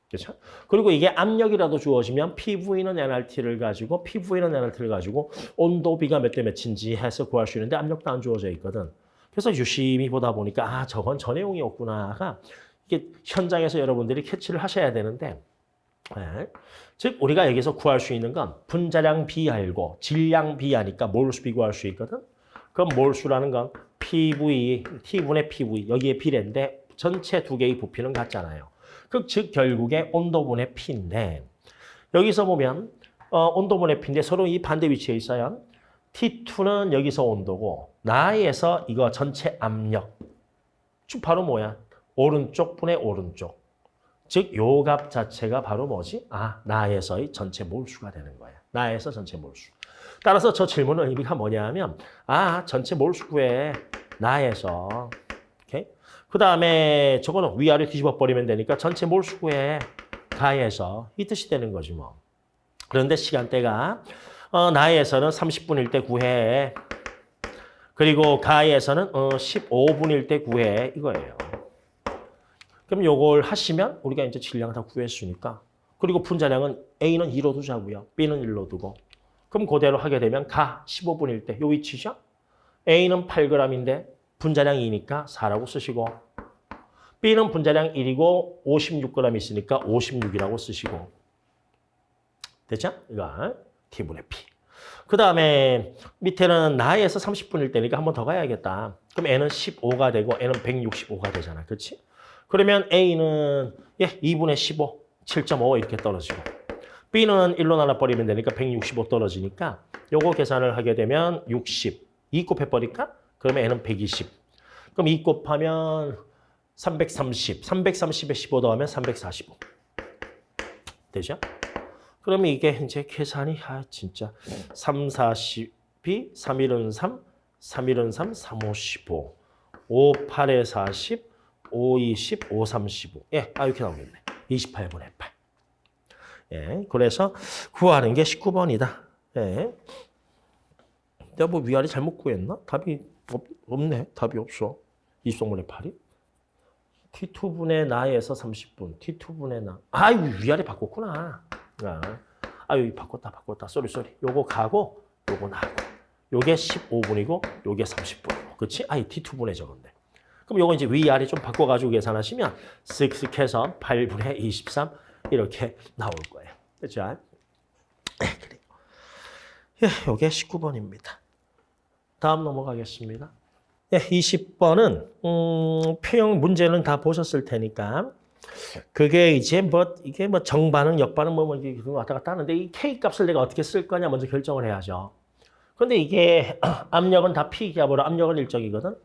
그렇죠? 그리고 이게 압력이라도 주어지면 PV는 NRT를 가지고 PV는 NRT를 가지고 온도 비가 몇 대 몇인지 해서 구할 수 있는데 압력도 안 주어져 있거든. 그래서 유심히 보다 보니까 아 저건 저 내용이었구나가 이게 현장에서 여러분들이 캐치를 하셔야 되는데 네. 즉 우리가 여기서 구할 수 있는 건 분자량 알고 질량 B 하니까 몰수 B 구할 수 있거든. 그럼 몰수라는 건 PV, T분의 PV 여기에 B인데 전체 두 개의 부피는 같잖아요. 그 즉 결국에 온도분의 P인데 여기서 보면 어, 온도분의 P인데 서로 이 반대 위치에 있어요. T2는 여기서 온도고 나에서 이거 전체 압력 쭉 바로 뭐야? 오른쪽 분의 오른쪽. 즉요값 자체가 바로 뭐지? 아, 나에서의 전체 몰수가 되는 거야. 나에서 전체 몰수. 따라서 저 질문의 의미가 뭐냐면 아, 전체 몰수 구해. 나에서. 오케이? 그다음에 저거는 위아래 뒤집어 버리면 되니까 전체 몰수 구해. 가에서 이 뜻이 되는 거지 뭐. 그런데 시간대가 어, 나에서는 30분일 때 구해. 그리고 가에서는 어, 15분일 때 구해. 이거예요. 그럼 요걸 하시면 우리가 이제 질량을 다 구했으니까. 그리고 분자량은 A는 2로 두자고요. B는 1로 두고. 그럼 그대로 하게 되면 가 15분일 때 요 위치죠. A는 8g인데 분자량 2니까 4라고 쓰시고 B는 분자량 1이고 56g 있으니까 56이라고 쓰시고 됐죠? 이거 T분의 P. 그 다음에 밑에는 나에서 30분일 때니까 한 번 더 가야겠다. 그럼 N은 15가 되고 N은 165가 되잖아. 그렇지? 그러면 A는 예 2분의 15, 7.5 이렇게 떨어지고 B는 1로 나눠버리면 되니까 165 떨어지니까 요거 계산을 하게 되면 60, 2 곱해버릴까? 그러면 N은 120. 그럼 2 곱하면 330, 330에 15 더하면 345. 되죠? 그러면 이게 이제 계산이 아 진짜 3, 40이 3, 1은 3, 3, 1은 3, 3, 5, 15, 5, 8에 40, 5, 20, 5, 35. 예, 아 이렇게 나오겠네. 28분의 8. 예, 그래서 구하는 게 19번이다. 예. 내가 뭐 위아래 잘못 구했나? 답이 없, 없네. 답이 없어. 20분의 8이. T2분의 나에서 30분. T2분의 나. 아이고 위아래 바꿨구나. 아, 아유 바꿨다 바꿨다. sorry sorry. 요거 가고 요거 나고. 요게 15분이고 요게 30분이고. 그렇지? 아이 T2분의 저건데. 그럼 요거 이제 위아래 좀 바꿔가지고 계산하시면 쓱쓱 해서 8분의 23 이렇게 나올 거예요. 그죠? 그래요. 예, 요게 19번입니다. 다음 넘어가겠습니다. 예, 20번은 음, 표형 문제는 다 보셨을 테니까 그게 이제 뭐 이게 뭐 정반응, 역반응 뭐 이렇게 왔다 갔다 하는데 이 K 값을 내가 어떻게 쓸 거냐 먼저 결정을 해야죠. 근데 이게 압력은 다 P 기압으로 압력은 일정이거든.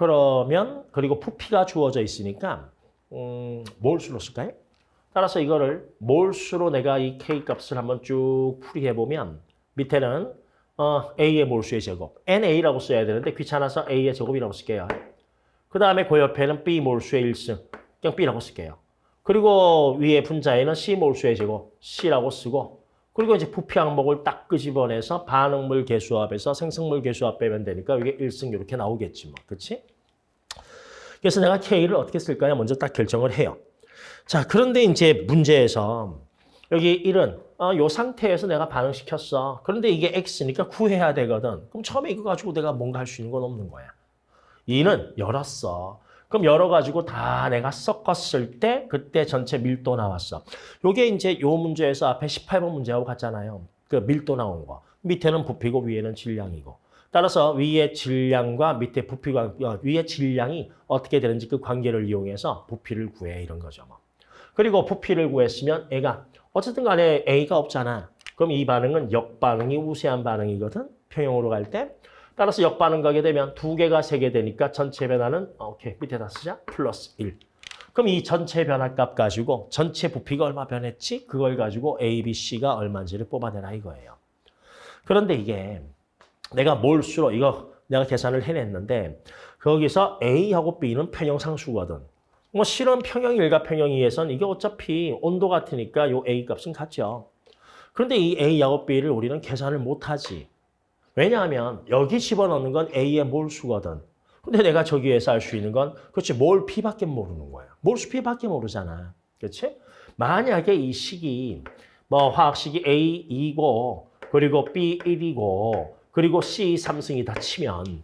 그러면 그리고 부피가 주어져 있으니까 음, 몰수로 쓸까요? 따라서 이거를 몰수로 내가 이 K 값을 한번 쭉 풀이해 보면 밑에는 어, A의 몰수의 제곱, NA라고 써야 되는데 귀찮아서 A의 제곱이라고 쓸게요. 그 다음에 그 옆에는 B 몰수의 1승, 그냥 B라고 쓸게요. 그 그리고 위에 분자에는 C 몰수의 제곱 C라고 쓰고 그리고 이제 부피 항목을 딱 끄집어내서 반응물 개수합에서 생성물 개수합 빼면 되니까 이게 1승 이렇게 나오겠지 뭐. 그렇지? 그래서 내가 K를 어떻게 쓸까요? 먼저 딱 결정을 해요. 자, 그런데 이제 문제에서 여기 1은 어, 요 상태에서 내가 반응시켰어. 그런데 이게 X니까 구해야 되거든. 그럼 처음에 이거 가지고 내가 뭔가 할 수 있는 건 없는 거야. 2는 열었어. 그럼 열어가지고 다 내가 섞었을 때 그때 전체 밀도 나왔어. 요게 이제 요 문제에서 앞에 18번 문제하고 같잖아요. 그 밀도 나온 거. 밑에는 부피고 위에는 질량이고. 따라서 위의 질량과 밑에 부피가 어, 위의 질량이 어떻게 되는지 그 관계를 이용해서 부피를 구해 이런 거죠. 뭐. 그리고 부피를 구했으면 애가 어쨌든 간에 A가 없잖아. 그럼 이 반응은 역반응이 우세한 반응이거든. 평형으로 갈 때. 따라서 역반응 가게 되면 두 개가 세 개 되니까 전체 변화는 어, 오케이 밑에다 쓰자. 플러스 1. 그럼 이 전체 변화값 가지고 전체 부피가 얼마 변했지? 그걸 가지고 A, B, C가 얼마인지를 뽑아내라 이거예요. 그런데 이게 내가 몰수로 이거 내가 계산을 해냈는데 거기서 A하고 B는 평형상수거든. 뭐 실은 평형 1과 평형 2에선 이게 어차피 온도 같으니까 요 A 값은 같죠. 그런데 이 A하고 B를 우리는 계산을 못하지. 왜냐하면 여기 집어넣는 건 A의 몰수거든. 근데 내가 저기에서 알 수 있는 건 그렇지 몰 P밖에 모르는 거야. 몰수 P밖에 모르잖아. 그렇지? 만약에 이 식이 뭐 화학식이 A 2고 그리고 B 1이고 그리고 C 3승이다 치면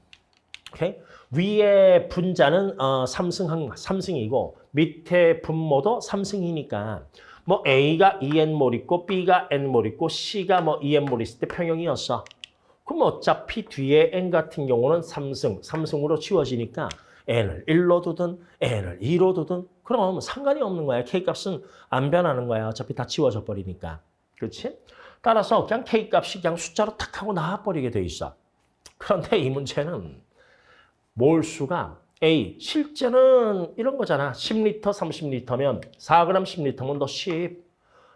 오케이? 위에 분자는 어, 3승, 3승이고 밑에 분모도 3승이니까 뭐 A가 2N몰 있고 B가 N몰 있고 C가 뭐 2N몰 있을 때 평형이었어. 그럼 어차피 뒤에 N 같은 경우는 3승, 3승으로 치워지니까 N을 1로 두든 N을 2로 두든 그럼 상관이 없는 거야. K값은 안 변하는 거야. 어차피 다 치워져 버리니까. 그렇지? 따라서 그냥 K값이 그냥 숫자로 탁 하고 나와버리게 돼 있어. 그런데 이 문제는 몰수가 A, 실제는 이런 거잖아. 10리터, 30리터면 4g, 10리터면 너 10.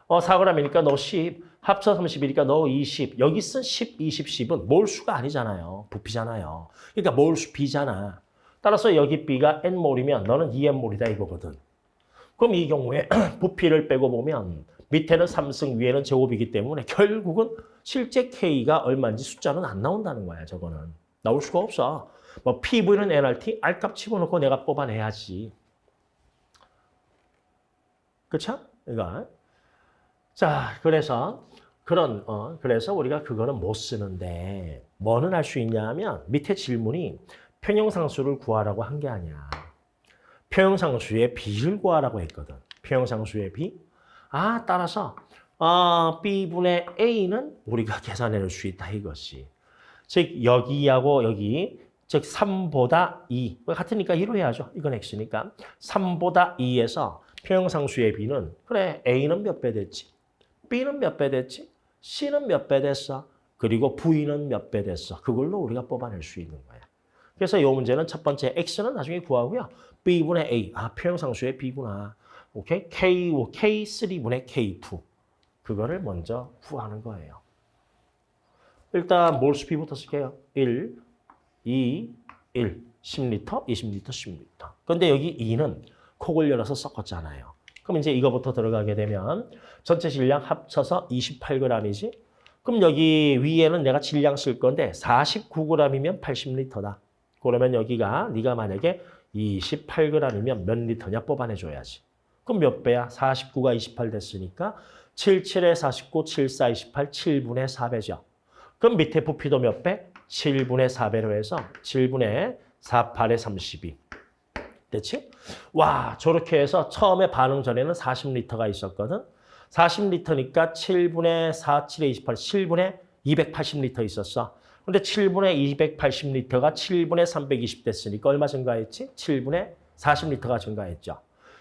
어, 4g이니까 너 10. 합쳐 30이니까 너 20. 여기 쓴 10, 20, 10은 몰수가 아니잖아요. 부피잖아요. 그러니까 몰수 B잖아. 따라서 여기 B가 N몰이면 너는 2N몰이다 이거거든. 그럼 이 경우에 부피를 빼고 보면 밑에는 3승, 위에는 제곱이기 때문에 결국은 실제 K가 얼마인지 숫자는 안 나온다는 거야, 저거는. 나올 수가 없어. 뭐 PV는 NRT, R값 집어넣고 내가 뽑아내야지. 그쵸? 이거. 자, 그래서 그런 어 그래서 우리가 그거는 못 쓰는데 뭐는 할 수 있냐 하면 밑에 질문이 평형상수를 구하라고 한 게 아니야. 평형상수의 비를 구하라고 했거든. 평형상수의 비. 아, 따라서 어, B분의 A는 우리가 계산해낼 수 있다 이것이. 즉 여기하고 여기 즉 3보다 2. 같으니까 2로 해야죠. 이건 X니까. 3보다 2에서 평형상수의 B는 그래 A는 몇 배 됐지? B는 몇 배 됐지? C는 몇 배 됐어? 그리고 V는 몇 배 됐어? 그걸로 우리가 뽑아낼 수 있는 거야. 그래서 이 문제는 첫 번째 X는 나중에 구하고요. B분의 A. 아, 평형상수의 B구나. 오케이? K, K3분의 K2. 그거를 먼저 구하는 거예요. 일단 몰수 B부터 쓸게요. 1, 2, 1. 10리터, 20리터, 10리터. 근데 여기 2는 콕을 열어서 섞었잖아요. 그럼 이제 이거부터 들어가게 되면 전체 질량 합쳐서 28g이지. 그럼 여기 위에는 내가 질량 쓸 건데 49g이면 80리터다. 그러면 여기가 네가 만약에 28g이면 몇 리터냐 뽑아내줘야지. 그럼 몇 배야? 49가 28 됐으니까 77에 49, 74, 28, 7분의 4배죠. 그럼 밑에 부피도 몇 배? 7분의 4배로 해서 7분의 4, 8에 32. 됐지? 와, 저렇게 해서 처음에 반응 전에는 40리터가 있었거든. 40리터니까 7분의 4, 7에 28, 7분의 280리터 있었어. 근데 7분의 280리터가 7분의 320 됐으니까 얼마 증가했지? 7분의 40리터가 증가했죠.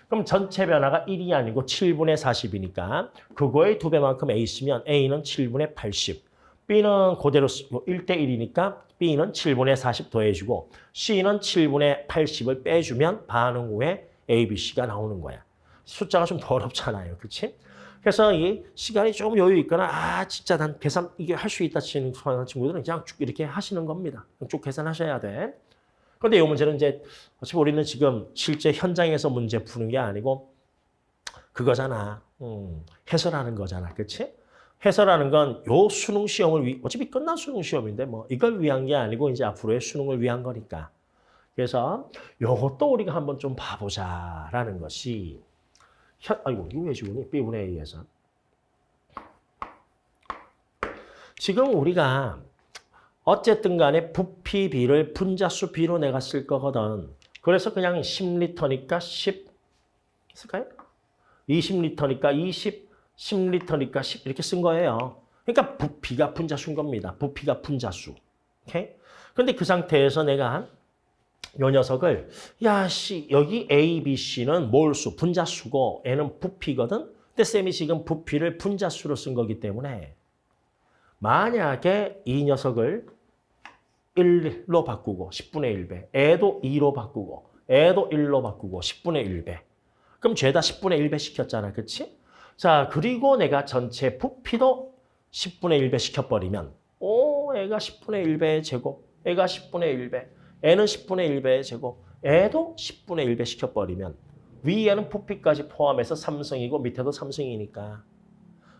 그럼 전체 변화가 1이 아니고 7분의 40이니까 그거의 두 배만큼 A 쓰면 A는 7분의 80. B는 그대로 쓰고 1대 1이니까 B는 7분의 40 더해주고 C는 7분의 80을 빼주면 반응 후에 A, B, C가 나오는 거야. 숫자가 좀 더럽잖아요. 그렇지? 그래서 이 시간이 조금 여유 있거나 아 진짜 난 계산 이게 할 수 있다 치는 친구들은 그냥 쭉 이렇게 하시는 겁니다. 쭉 계산하셔야 돼. 그런데 이 문제는 이제 어차피 우리는 지금 실제 현장에서 문제 푸는 게 아니고 그거잖아. 음, 해설하는 거잖아. 그치? 해설하는 건 요 수능 시험을 위, 어차피 끝난 수능 시험인데 뭐 이걸 위한 게 아니고 이제 앞으로의 수능을 위한 거니까. 그래서 요것도 우리가 한번 좀 봐보자라는 것이 현, 아이고 이거 왜 지우니? B분의 A에서. 지금 우리가 어쨌든 간에 부피 B를 분자수 B로 내가 쓸 거거든. 그래서 그냥 10리터니까 10 쓸까요? 20리터니까 20, 10리터니까 10 이렇게 쓴 거예요. 그러니까 부피가 분자수인 겁니다. 부피가 분자수. 오케이? 근데 그 상태에서 내가 요 녀석을 야, 씨, 여기 A, B, C는 몰수, 분자수고 N은 부피거든. 근데 쌤이 지금 부피를 분자수로 쓴 거기 때문에 만약에 이 녀석을 1로 바꾸고 10분의 1배, 애도 2로 바꾸고 애도 1로 바꾸고 10분의 1배. 그럼 죄다 10분의 1배 시켰잖아. 그치? 자, 그리고 내가 전체 부피도 10분의 1배 시켜버리면 오, 애가 10분의 1배의 제곱, 애가 10분의 1배, 애는 10분의 1배의 제곱, 애도 10분의 1배 시켜버리면 위에는 부피까지 포함해서 3승이고 밑에도 3승이니까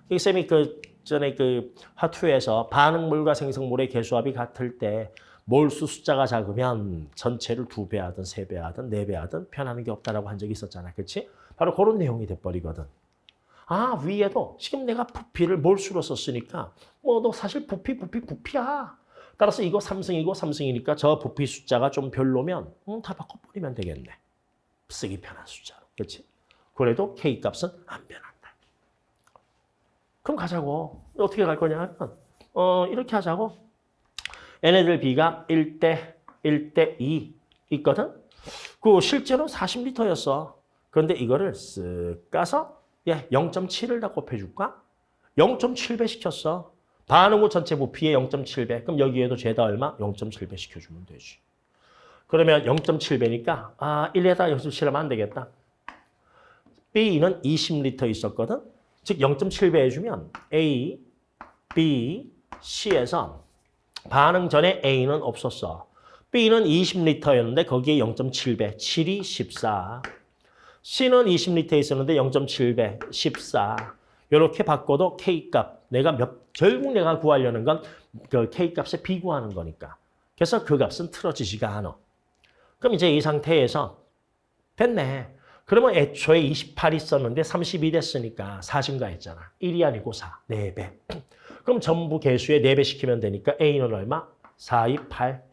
이 쌤이 그 전에 그 화투에서 반응물과 생성물의 개수합이 같을 때 몰수 숫자가 작으면 전체를 두 배 하든 세 배 하든 네 배 하든 편하는 게 없다라고 한 적이 있었잖아. 그렇지? 바로 그런 내용이 돼버리거든. 아 위에도 지금 내가 부피를 몰수로 썼으니까 뭐 너 사실 부피 부피 부피야. 따라서 이거 3승이고 3승이니까 저 부피 숫자가 좀 별로면 음, 다 바꿔버리면 되겠네. 쓰기 편한 숫자로. 그렇지? 그래도 K 값은 안 변한다. 그럼 가자고. 어떻게 갈 거냐 하면 어, 이렇게 하자고. 얘네들 B가 1대 1대 2 있거든. 그 실제로 40리터였어. 그런데 이거를 쓱 까서 예, 0.7을 다 곱해줄까? 0.7배 시켰어. 반응 후 전체 부피의 0.7배. 그럼 여기에도 죄다 얼마? 0.7배 시켜주면 되지. 그러면 0.7배니까 아 1에다 0.7하면 안 되겠다. B는 20리터 있었거든. 즉 0.7배 해주면 A, B, C에서 반응 전에 A는 없었어. B는 20리터였는데 거기에 0.7배, 7이 14. C는 20리터 있었는데 0.7배, 14. 이렇게 바꿔도 K값, 내가 몇, 결국 내가 구하려는 건 그 K값에 비구하는 거니까. 그래서 그 값은 틀어지지가 않아. 그럼 이제 이 상태에서 됐네. 그러면 애초에 28 있었는데 32 됐으니까 4 증가 했잖아. 1이 아니고 4, 4배. 그럼 전부 개수에 4배 시키면 되니까 A는 얼마? 4, 2, 8.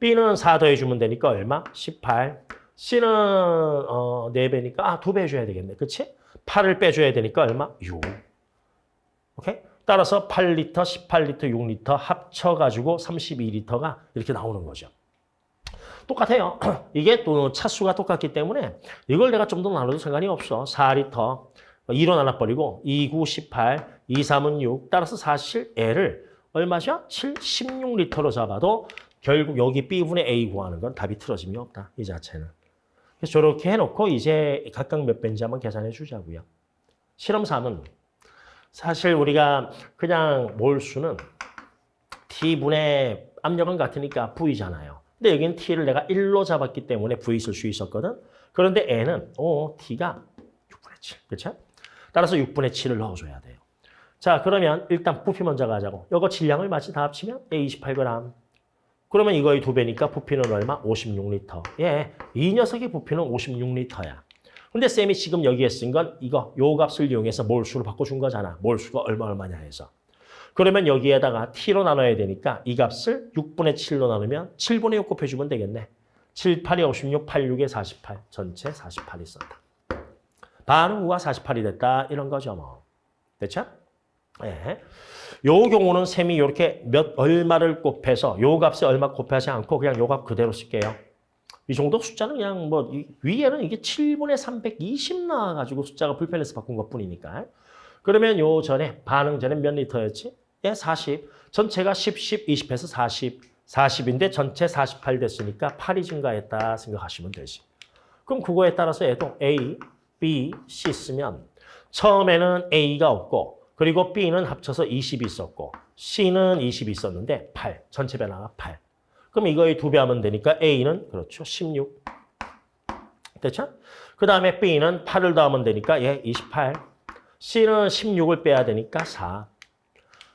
B는 4 더해주면 되니까 얼마? 18. C는 어, 4배니까 아, 2배 해줘야 되겠네. 그치? 8을 빼줘야 되니까 얼마? 6. 오케이? 따라서 8리터, 18리터, 6리터 합쳐가지고 32리터가 이렇게 나오는 거죠. 똑같아요. 이게 또 차수가 똑같기 때문에 이걸 내가 좀 더 나눠도 상관이 없어. 4리터, 2로 나눠버리고 2, 9, 18, 2, 3은 6. 따라서 사실 L을 얼마죠? 7, 16리터로 잡아도 결국 여기 B분의 A 구하는 건 답이 틀어짐이 없다. 이 자체는. 그래서 저렇게 해놓고 이제 각각 몇 배인지 한번 계산해 주자고요. 실험 3은 사실 우리가 그냥 몰수는 T분의 압력은 같으니까 V잖아요. 근데 여기는 T를 내가 1로 잡았기 때문에 V 쓸수 있었거든. 그런데 N은 오, T가 6분의 7. 그렇죠? 따라서 6분의 7을 넣어줘야 돼요. 자, 그러면 일단 부피 먼저 가자고. 이거 질량을 마치 다 합치면 A 28g. 그러면 이거의 두 배니까 부피는 얼마? 56리터. 예, 이 녀석의 부피는 56리터야. 근데 쌤이 지금 여기에 쓴 건 이거 요 값을 이용해서 몰수로 바꿔준 거잖아. 몰수가 얼마 얼마냐 해서. 그러면 여기에다가 t로 나눠야 되니까 이 값을 6분의 7로 나누면 7분의 6 곱해주면 되겠네. 7, 8이 56, 8, 6에 48. 전체 48이 썼다. 반응 후가 48이 됐다. 이런 거죠 뭐. 됐죠? 예. 요 경우는 셈이 이렇게 몇 얼마를 곱해서 요 값에 얼마 곱하지 않고 그냥 요 값 그대로 쓸게요. 이 정도 숫자는 그냥 뭐 위에는 이게 7분의 320 나와가지고 숫자가 불편해서 바꾼 것뿐이니까. 그러면 요 전에 반응 전에 몇 리터였지? 예, 40. 전체가 10, 10, 20해서 40. 40인데 전체 48 됐으니까 8이 증가했다 생각하시면 되지. 그럼 그거에 따라서 얘도 A, B, C 쓰면 처음에는 A가 없고 그리고 B는 합쳐서 20이 있었고 C는 20이 있었는데 8. 전체 변화가 8. 그럼 이거의 두 배 하면 되니까 A는 그렇죠. 16. 됐죠? 그 다음에 B는 8을 더하면 되니까 얘 28. C는 16을 빼야 되니까 4.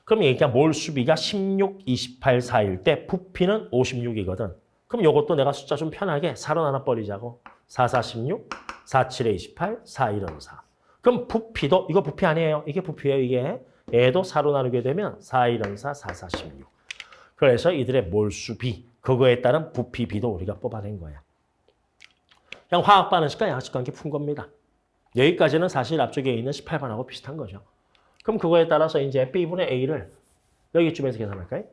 그럼 얘가 몰수비가 16, 28, 4일 때 부피는 56이거든. 그럼 이것도 내가 숫자 좀 편하게 4로 나눠 버리자고. 4, 4, 16, 4, 7에 28, 4, 1은 4. 그럼 부피도 이거 부피 아니에요. 이게 부피예요. 이게. 얘도 4로 나누게 되면 4, 1은 4, 4, 4, 16. 그래서 이들의 몰수비, 그거에 따른 부피비도 우리가 뽑아낸 거야. 그냥 화학 반응식과 양식 관계 푼 겁니다. 여기까지는 사실 앞쪽에 있는 18번하고 비슷한 거죠. 그럼 그거에 따라서 이제 B분의 A를 여기쯤에서 계산할까요?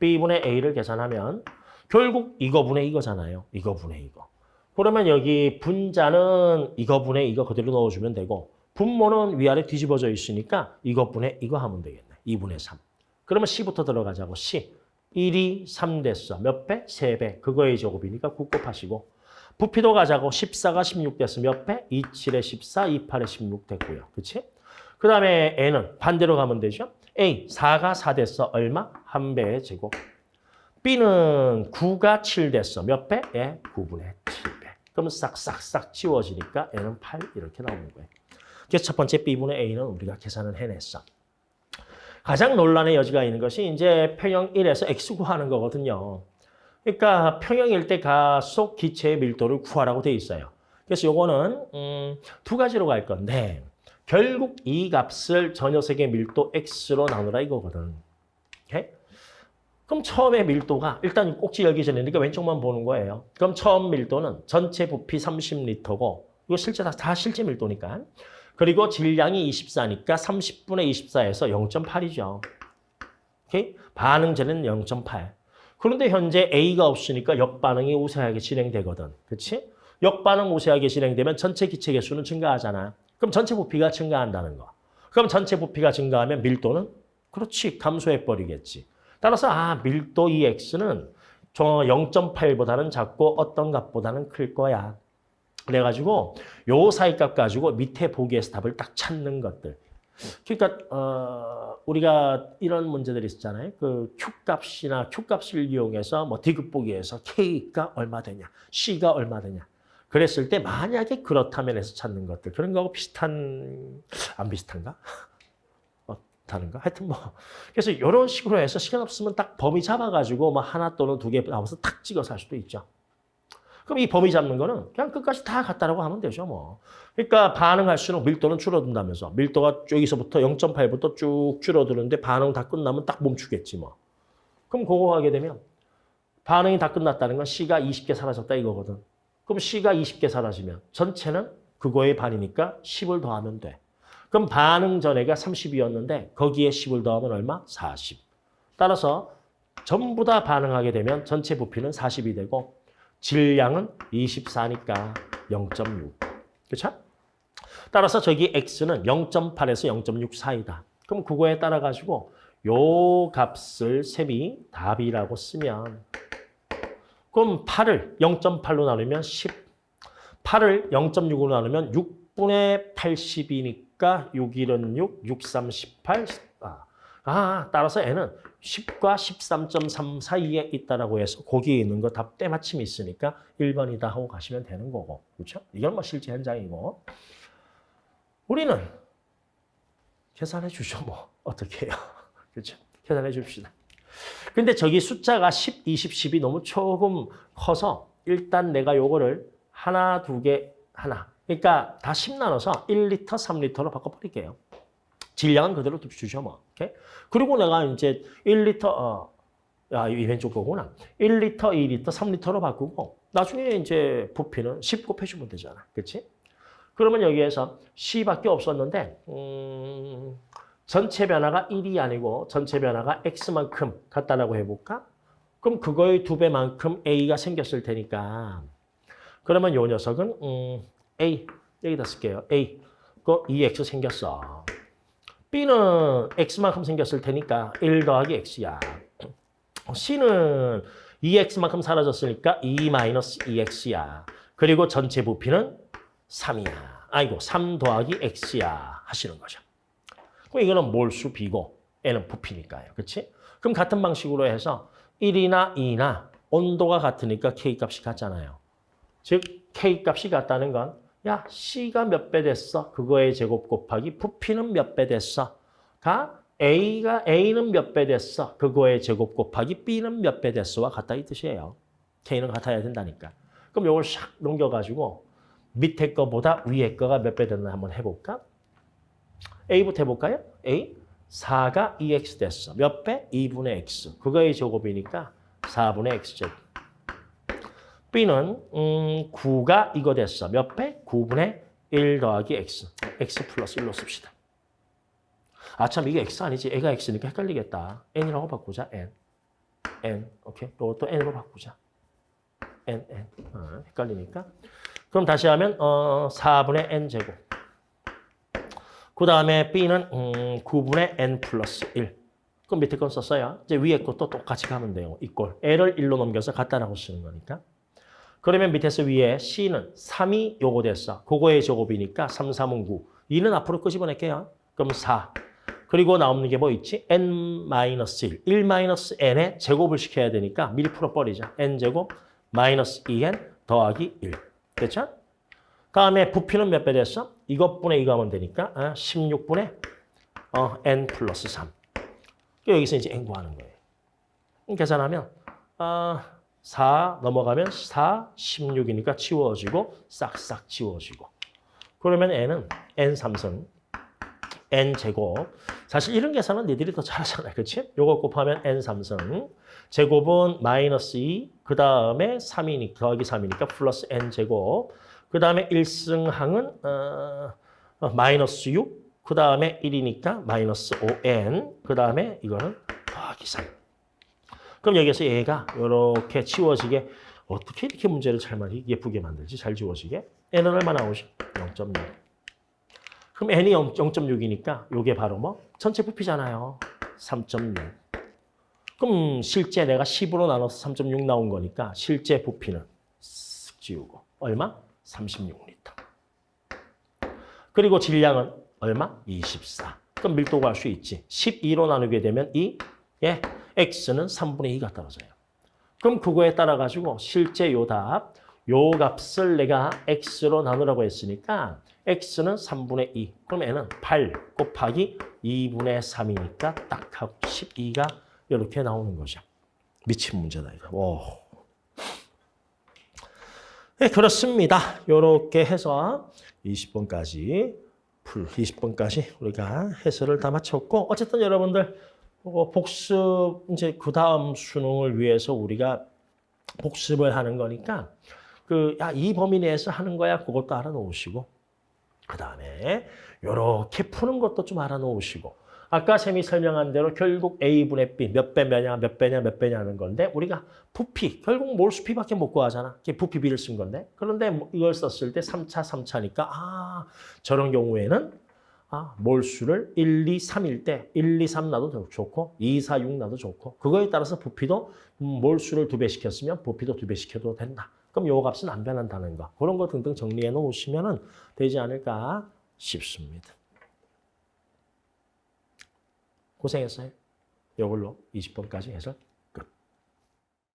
B분의 A를 계산하면 결국 이거분의 이거잖아요. 이거분의 이거. 그러면 여기 분자는 이거분의 이거 그대로 넣어주면 되고 분모는 위아래 뒤집어져 있으니까 이거분의 이거 하면 되겠네. 2분의 3. 그러면 C부터 들어가자고. C. 1이 3 됐어. 몇 배? 3배. 그거의 제곱이니까 9 곱하시고. 부피도 가자고. 14가 16 됐어. 몇 배? 2, 7에 14, 2, 8에 16 됐고요. 그치? 그 다음에 N은 반대로 가면 되죠. A, 4가 4 됐어. 얼마? 한 배의 제곱. B는 9가 7 됐어. 몇 배? 예, 9분의 7배. 그럼 싹싹싹 지워지니까 N은 8 이렇게 나오는 거예요. 그래서 첫 번째 B분의 A는 우리가 계산을 해냈어. 가장 논란의 여지가 있는 것이 이제 평형 1에서 X 구하는 거거든요. 그러니까 평형일 때 가속 기체의 밀도를 구하라고 돼 있어요. 그래서 요거는 음, 두 가지로 갈 건데 결국 이 값을 저 녀석의 밀도 X로 나누라 이거거든. 오케이? 그럼 처음에 밀도가 일단 꼭지 열기 전이니까 왼쪽만 보는 거예요. 그럼 처음 밀도는 전체 부피 30리터고 이거 실제 다, 다 실제 밀도니까. 그리고 질량이 24니까 30분의 24에서 0.8이죠. 오케이? 반응제는 0.8. 그런데 현재 A가 없으니까 역반응이 우세하게 진행되거든. 그렇지? 역반응 우세하게 진행되면 전체 기체 개수는 증가하잖아. 그럼 전체 부피가 증가한다는 거. 그럼 전체 부피가 증가하면 밀도는 그렇지 감소해 버리겠지. 따라서 아 밀도 이 x는 0.8보다는 작고 어떤 값보다는 클 거야. 그래가지고 요 사이 값 가지고 밑에 보기에서 답을 딱 찾는 것들. 그러니까 어, 우리가 이런 문제들이 있었잖아요. 그 Q 값이나 Q 값을 이용해서 뭐 디귿 보기에서 K가 얼마 되냐, C가 얼마 되냐. 그랬을 때 만약에 그렇다면 해서 찾는 것들 그런 거하고 비슷한 안 비슷한가? 어, 다른가? 하여튼 뭐 그래서 이런 식으로 해서 시간 없으면 딱 범위 잡아가지고 뭐 하나 또는 두 개 나와서 탁 찍어서 할 수도 있죠. 그럼 이 범위 잡는 거는 그냥 끝까지 다 같다라고 하면 되죠, 뭐. 그러니까 반응할수록 밀도는 줄어든다면서. 밀도가 여기서부터 0.8부터 쭉 줄어드는데 반응 다 끝나면 딱 멈추겠지, 뭐. 그럼 그거 하게 되면 반응이 다 끝났다는 건 C가 20개 사라졌다 이거거든. 그럼 C가 20개 사라지면 전체는 그거의 반이니까 10을 더하면 돼. 그럼 반응 전에가 30이었는데 거기에 10을 더하면 얼마? 40. 따라서 전부 다 반응하게 되면 전체 부피는 40이 되고 질량은 24니까 0.6. 그렇죠? 따라서 저기 x는 0.8에서 0.6 사이다. 그럼 그거에 따라 가지고 요 값을 셈이 답이라고 쓰면 그럼 8을 0.8로 나누면 10. 8을 0.6으로 나누면 6분의 80이니까 6, 1은 6, 6, 3, 18. 아, 아 따라서 n은 10과 13.3 사이에 있다라고 해서 거기에 있는 거답 때마침이 있으니까 1번이다 하고 가시면 되는 거고. 그렇죠? 이건 뭐 실제 현장이고. 우리는 계산해 주죠. 뭐 어떻게 해요. 그렇죠? 계산해 줍시다. 근데 저기 숫자가 10, 20, 10이 너무 조금 커서 일단 내가 요거를 하나, 두 개, 하나. 그러니까 다 10 나눠서 1리터, 3리터로 바꿔버릴게요. 질량은 그대로 주죠, 뭐. 오케이? 그리고 내가 이제 1리터, 어, 야, 이 왼쪽 거구나. 1리터, 2리터, 3리터로 바꾸고, 나중에 이제 부피는 10 곱해주면 되잖아. 그치? 그러면 여기에서 C밖에 없었는데, 음, 전체 변화가 1이 아니고 전체 변화가 X만큼 같다라고 해볼까? 그럼 그거의 두 배만큼 A가 생겼을 테니까. 그러면 요 녀석은, 음, A, 여기다 쓸게요. A. 그 2X 생겼어. B는 X만큼 생겼을 테니까 1 더하기 X야. C는 2X만큼 사라졌으니까 2 마이너스 2X야. 그리고 전체 부피는 3이야. 아이고 3 더하기 X야 하시는 거죠. 이거는 몰수 B고 N은 부피니까요. 그렇지? 그럼 같은 방식으로 해서 1이나 2나 온도가 같으니까 K 값이 같잖아요. 즉 K 값이 같다는 건 야, C가 몇 배 됐어? 그거의 제곱 곱하기 부피는 몇 배 됐어? 가 A가 A는 몇 배 됐어? 그거의 제곱 곱하기 B는 몇 배 됐어와 같다 이 뜻이에요. K는 같아야 된다니까. 그럼 이걸 샥 넘겨가지고 밑에 거보다 위에 거가 몇 배 됐나 한번 해볼까? A부터 해볼까요? A 4가 2x 됐어. 몇 배? 2분의 x. 그거의 제곱이니까 4분의 x제곱. B는 음, 9가 이거 됐어. 몇 배? 9분의 1 더하기 x. x 플러스 1로 씁시다. 아, 참, 이게 x 아니지. 애가 x니까 헷갈리겠다. n이라고 바꾸자, n. n, 오케이? 이것도 n으로 바꾸자. n, n. 어, 헷갈리니까. 그럼 다시 하면 어, 4분의 n제곱. 그 다음에 b는 음, 9분의 n 플러스 1. 그럼 밑에 건 썼어요. 이제 위에 것도 똑같이 가면 돼요. 이꼴. n을 1로 넘겨서 같다라고 쓰는 거니까. 그러면 밑에서 위에 c는 3이 요거 됐어. 그거의 제곱이니까 3, 3은 9. 2는 앞으로 끄집어낼게요. 그럼 4. 그리고 나오는 게 뭐 있지? n-1. 1-n에 제곱을 시켜야 되니까 미리 풀어 버리자. n제곱 마이너스 2n 더하기 1. 됐죠? 다음에 부피는 몇 배 됐어? 이것분의 이거 하면 되니까 아, 16분의 어, n 플러스 3. 여기서 이제 n 구하는 거예요. 계산하면 아, 4 넘어가면 4, 16이니까 치워지고 싹싹 치워지고. 그러면 n은 n 3승 n 제곱. 사실 이런 계산은 니들이 더 잘하잖아요. 그렇지? 요거 곱하면 n 3승. 제곱은 마이너스 2, 그 다음에 3이니까 더하기 3이니까 플러스 n 제곱. 그 다음에 1승항은 어, 어, 마이너스 6, 그 다음에 1이니까 마이너스 5n, 그 다음에 이거는 더하기 3. 그럼 여기서 얘가 이렇게 치워지게 어떻게 이렇게 문제를 잘 많이 예쁘게 만들지? 잘 지워지게? n은 얼마 나오죠? 0.6. 그럼 n이 0.6이니까 이게 바로 뭐? 전체 부피잖아요. 3.6. 그럼 실제 내가 10으로 나눠서 3.6 나온 거니까 실제 부피는 쓱 지우고 얼마? 36리터. 그리고 질량은 얼마? 24. 그럼 밀도 구할 수 있지. 12로 나누게 되면 이 예, x는 3분의 2가 떨어져요. 그럼 그거에 따라 가지고 실제 요 답, 요 값을 내가 x로 나누라고 했으니까 x는 3분의 2. 그럼 n은 8 곱하기 2분의 3이니까 딱 하고 12가 이렇게 나오는 거죠. 미친 문제다 이거. 오. 네, 그렇습니다. 이렇게 해서 20번까지 풀 20번까지 우리가 해설을 다 마쳤고 어쨌든 여러분들 어, 복습 이제 그 다음 수능을 위해서 우리가 복습을 하는 거니까 그 야 이 범위 내에서 하는 거야 그것도 알아놓으시고 그 다음에 이렇게 푸는 것도 좀 알아놓으시고 아까 쌤이 설명한 대로 결국 A분의 B 몇 배 몇냐 몇 배냐 몇 배냐 하는 건데 우리가 부피 결국 몰수피밖에 못 구하잖아. 이게 부피 B를 쓴 건데 그런데 뭐 이걸 썼을 때 3차 3차니까 아 저런 경우에는 아 몰수를 1, 2, 3일 때 1, 2, 3 나도 좋고 2, 4, 6 나도 좋고 그거에 따라서 부피도 음, 몰수를 두 배 시켰으면 부피도 두 배 시켜도 된다. 그럼 요 값은 안 변한다는 거. 그런 거 등등 정리해 놓으시면 되지 않을까 싶습니다. 고생했어요. 이걸로 20번까지 해서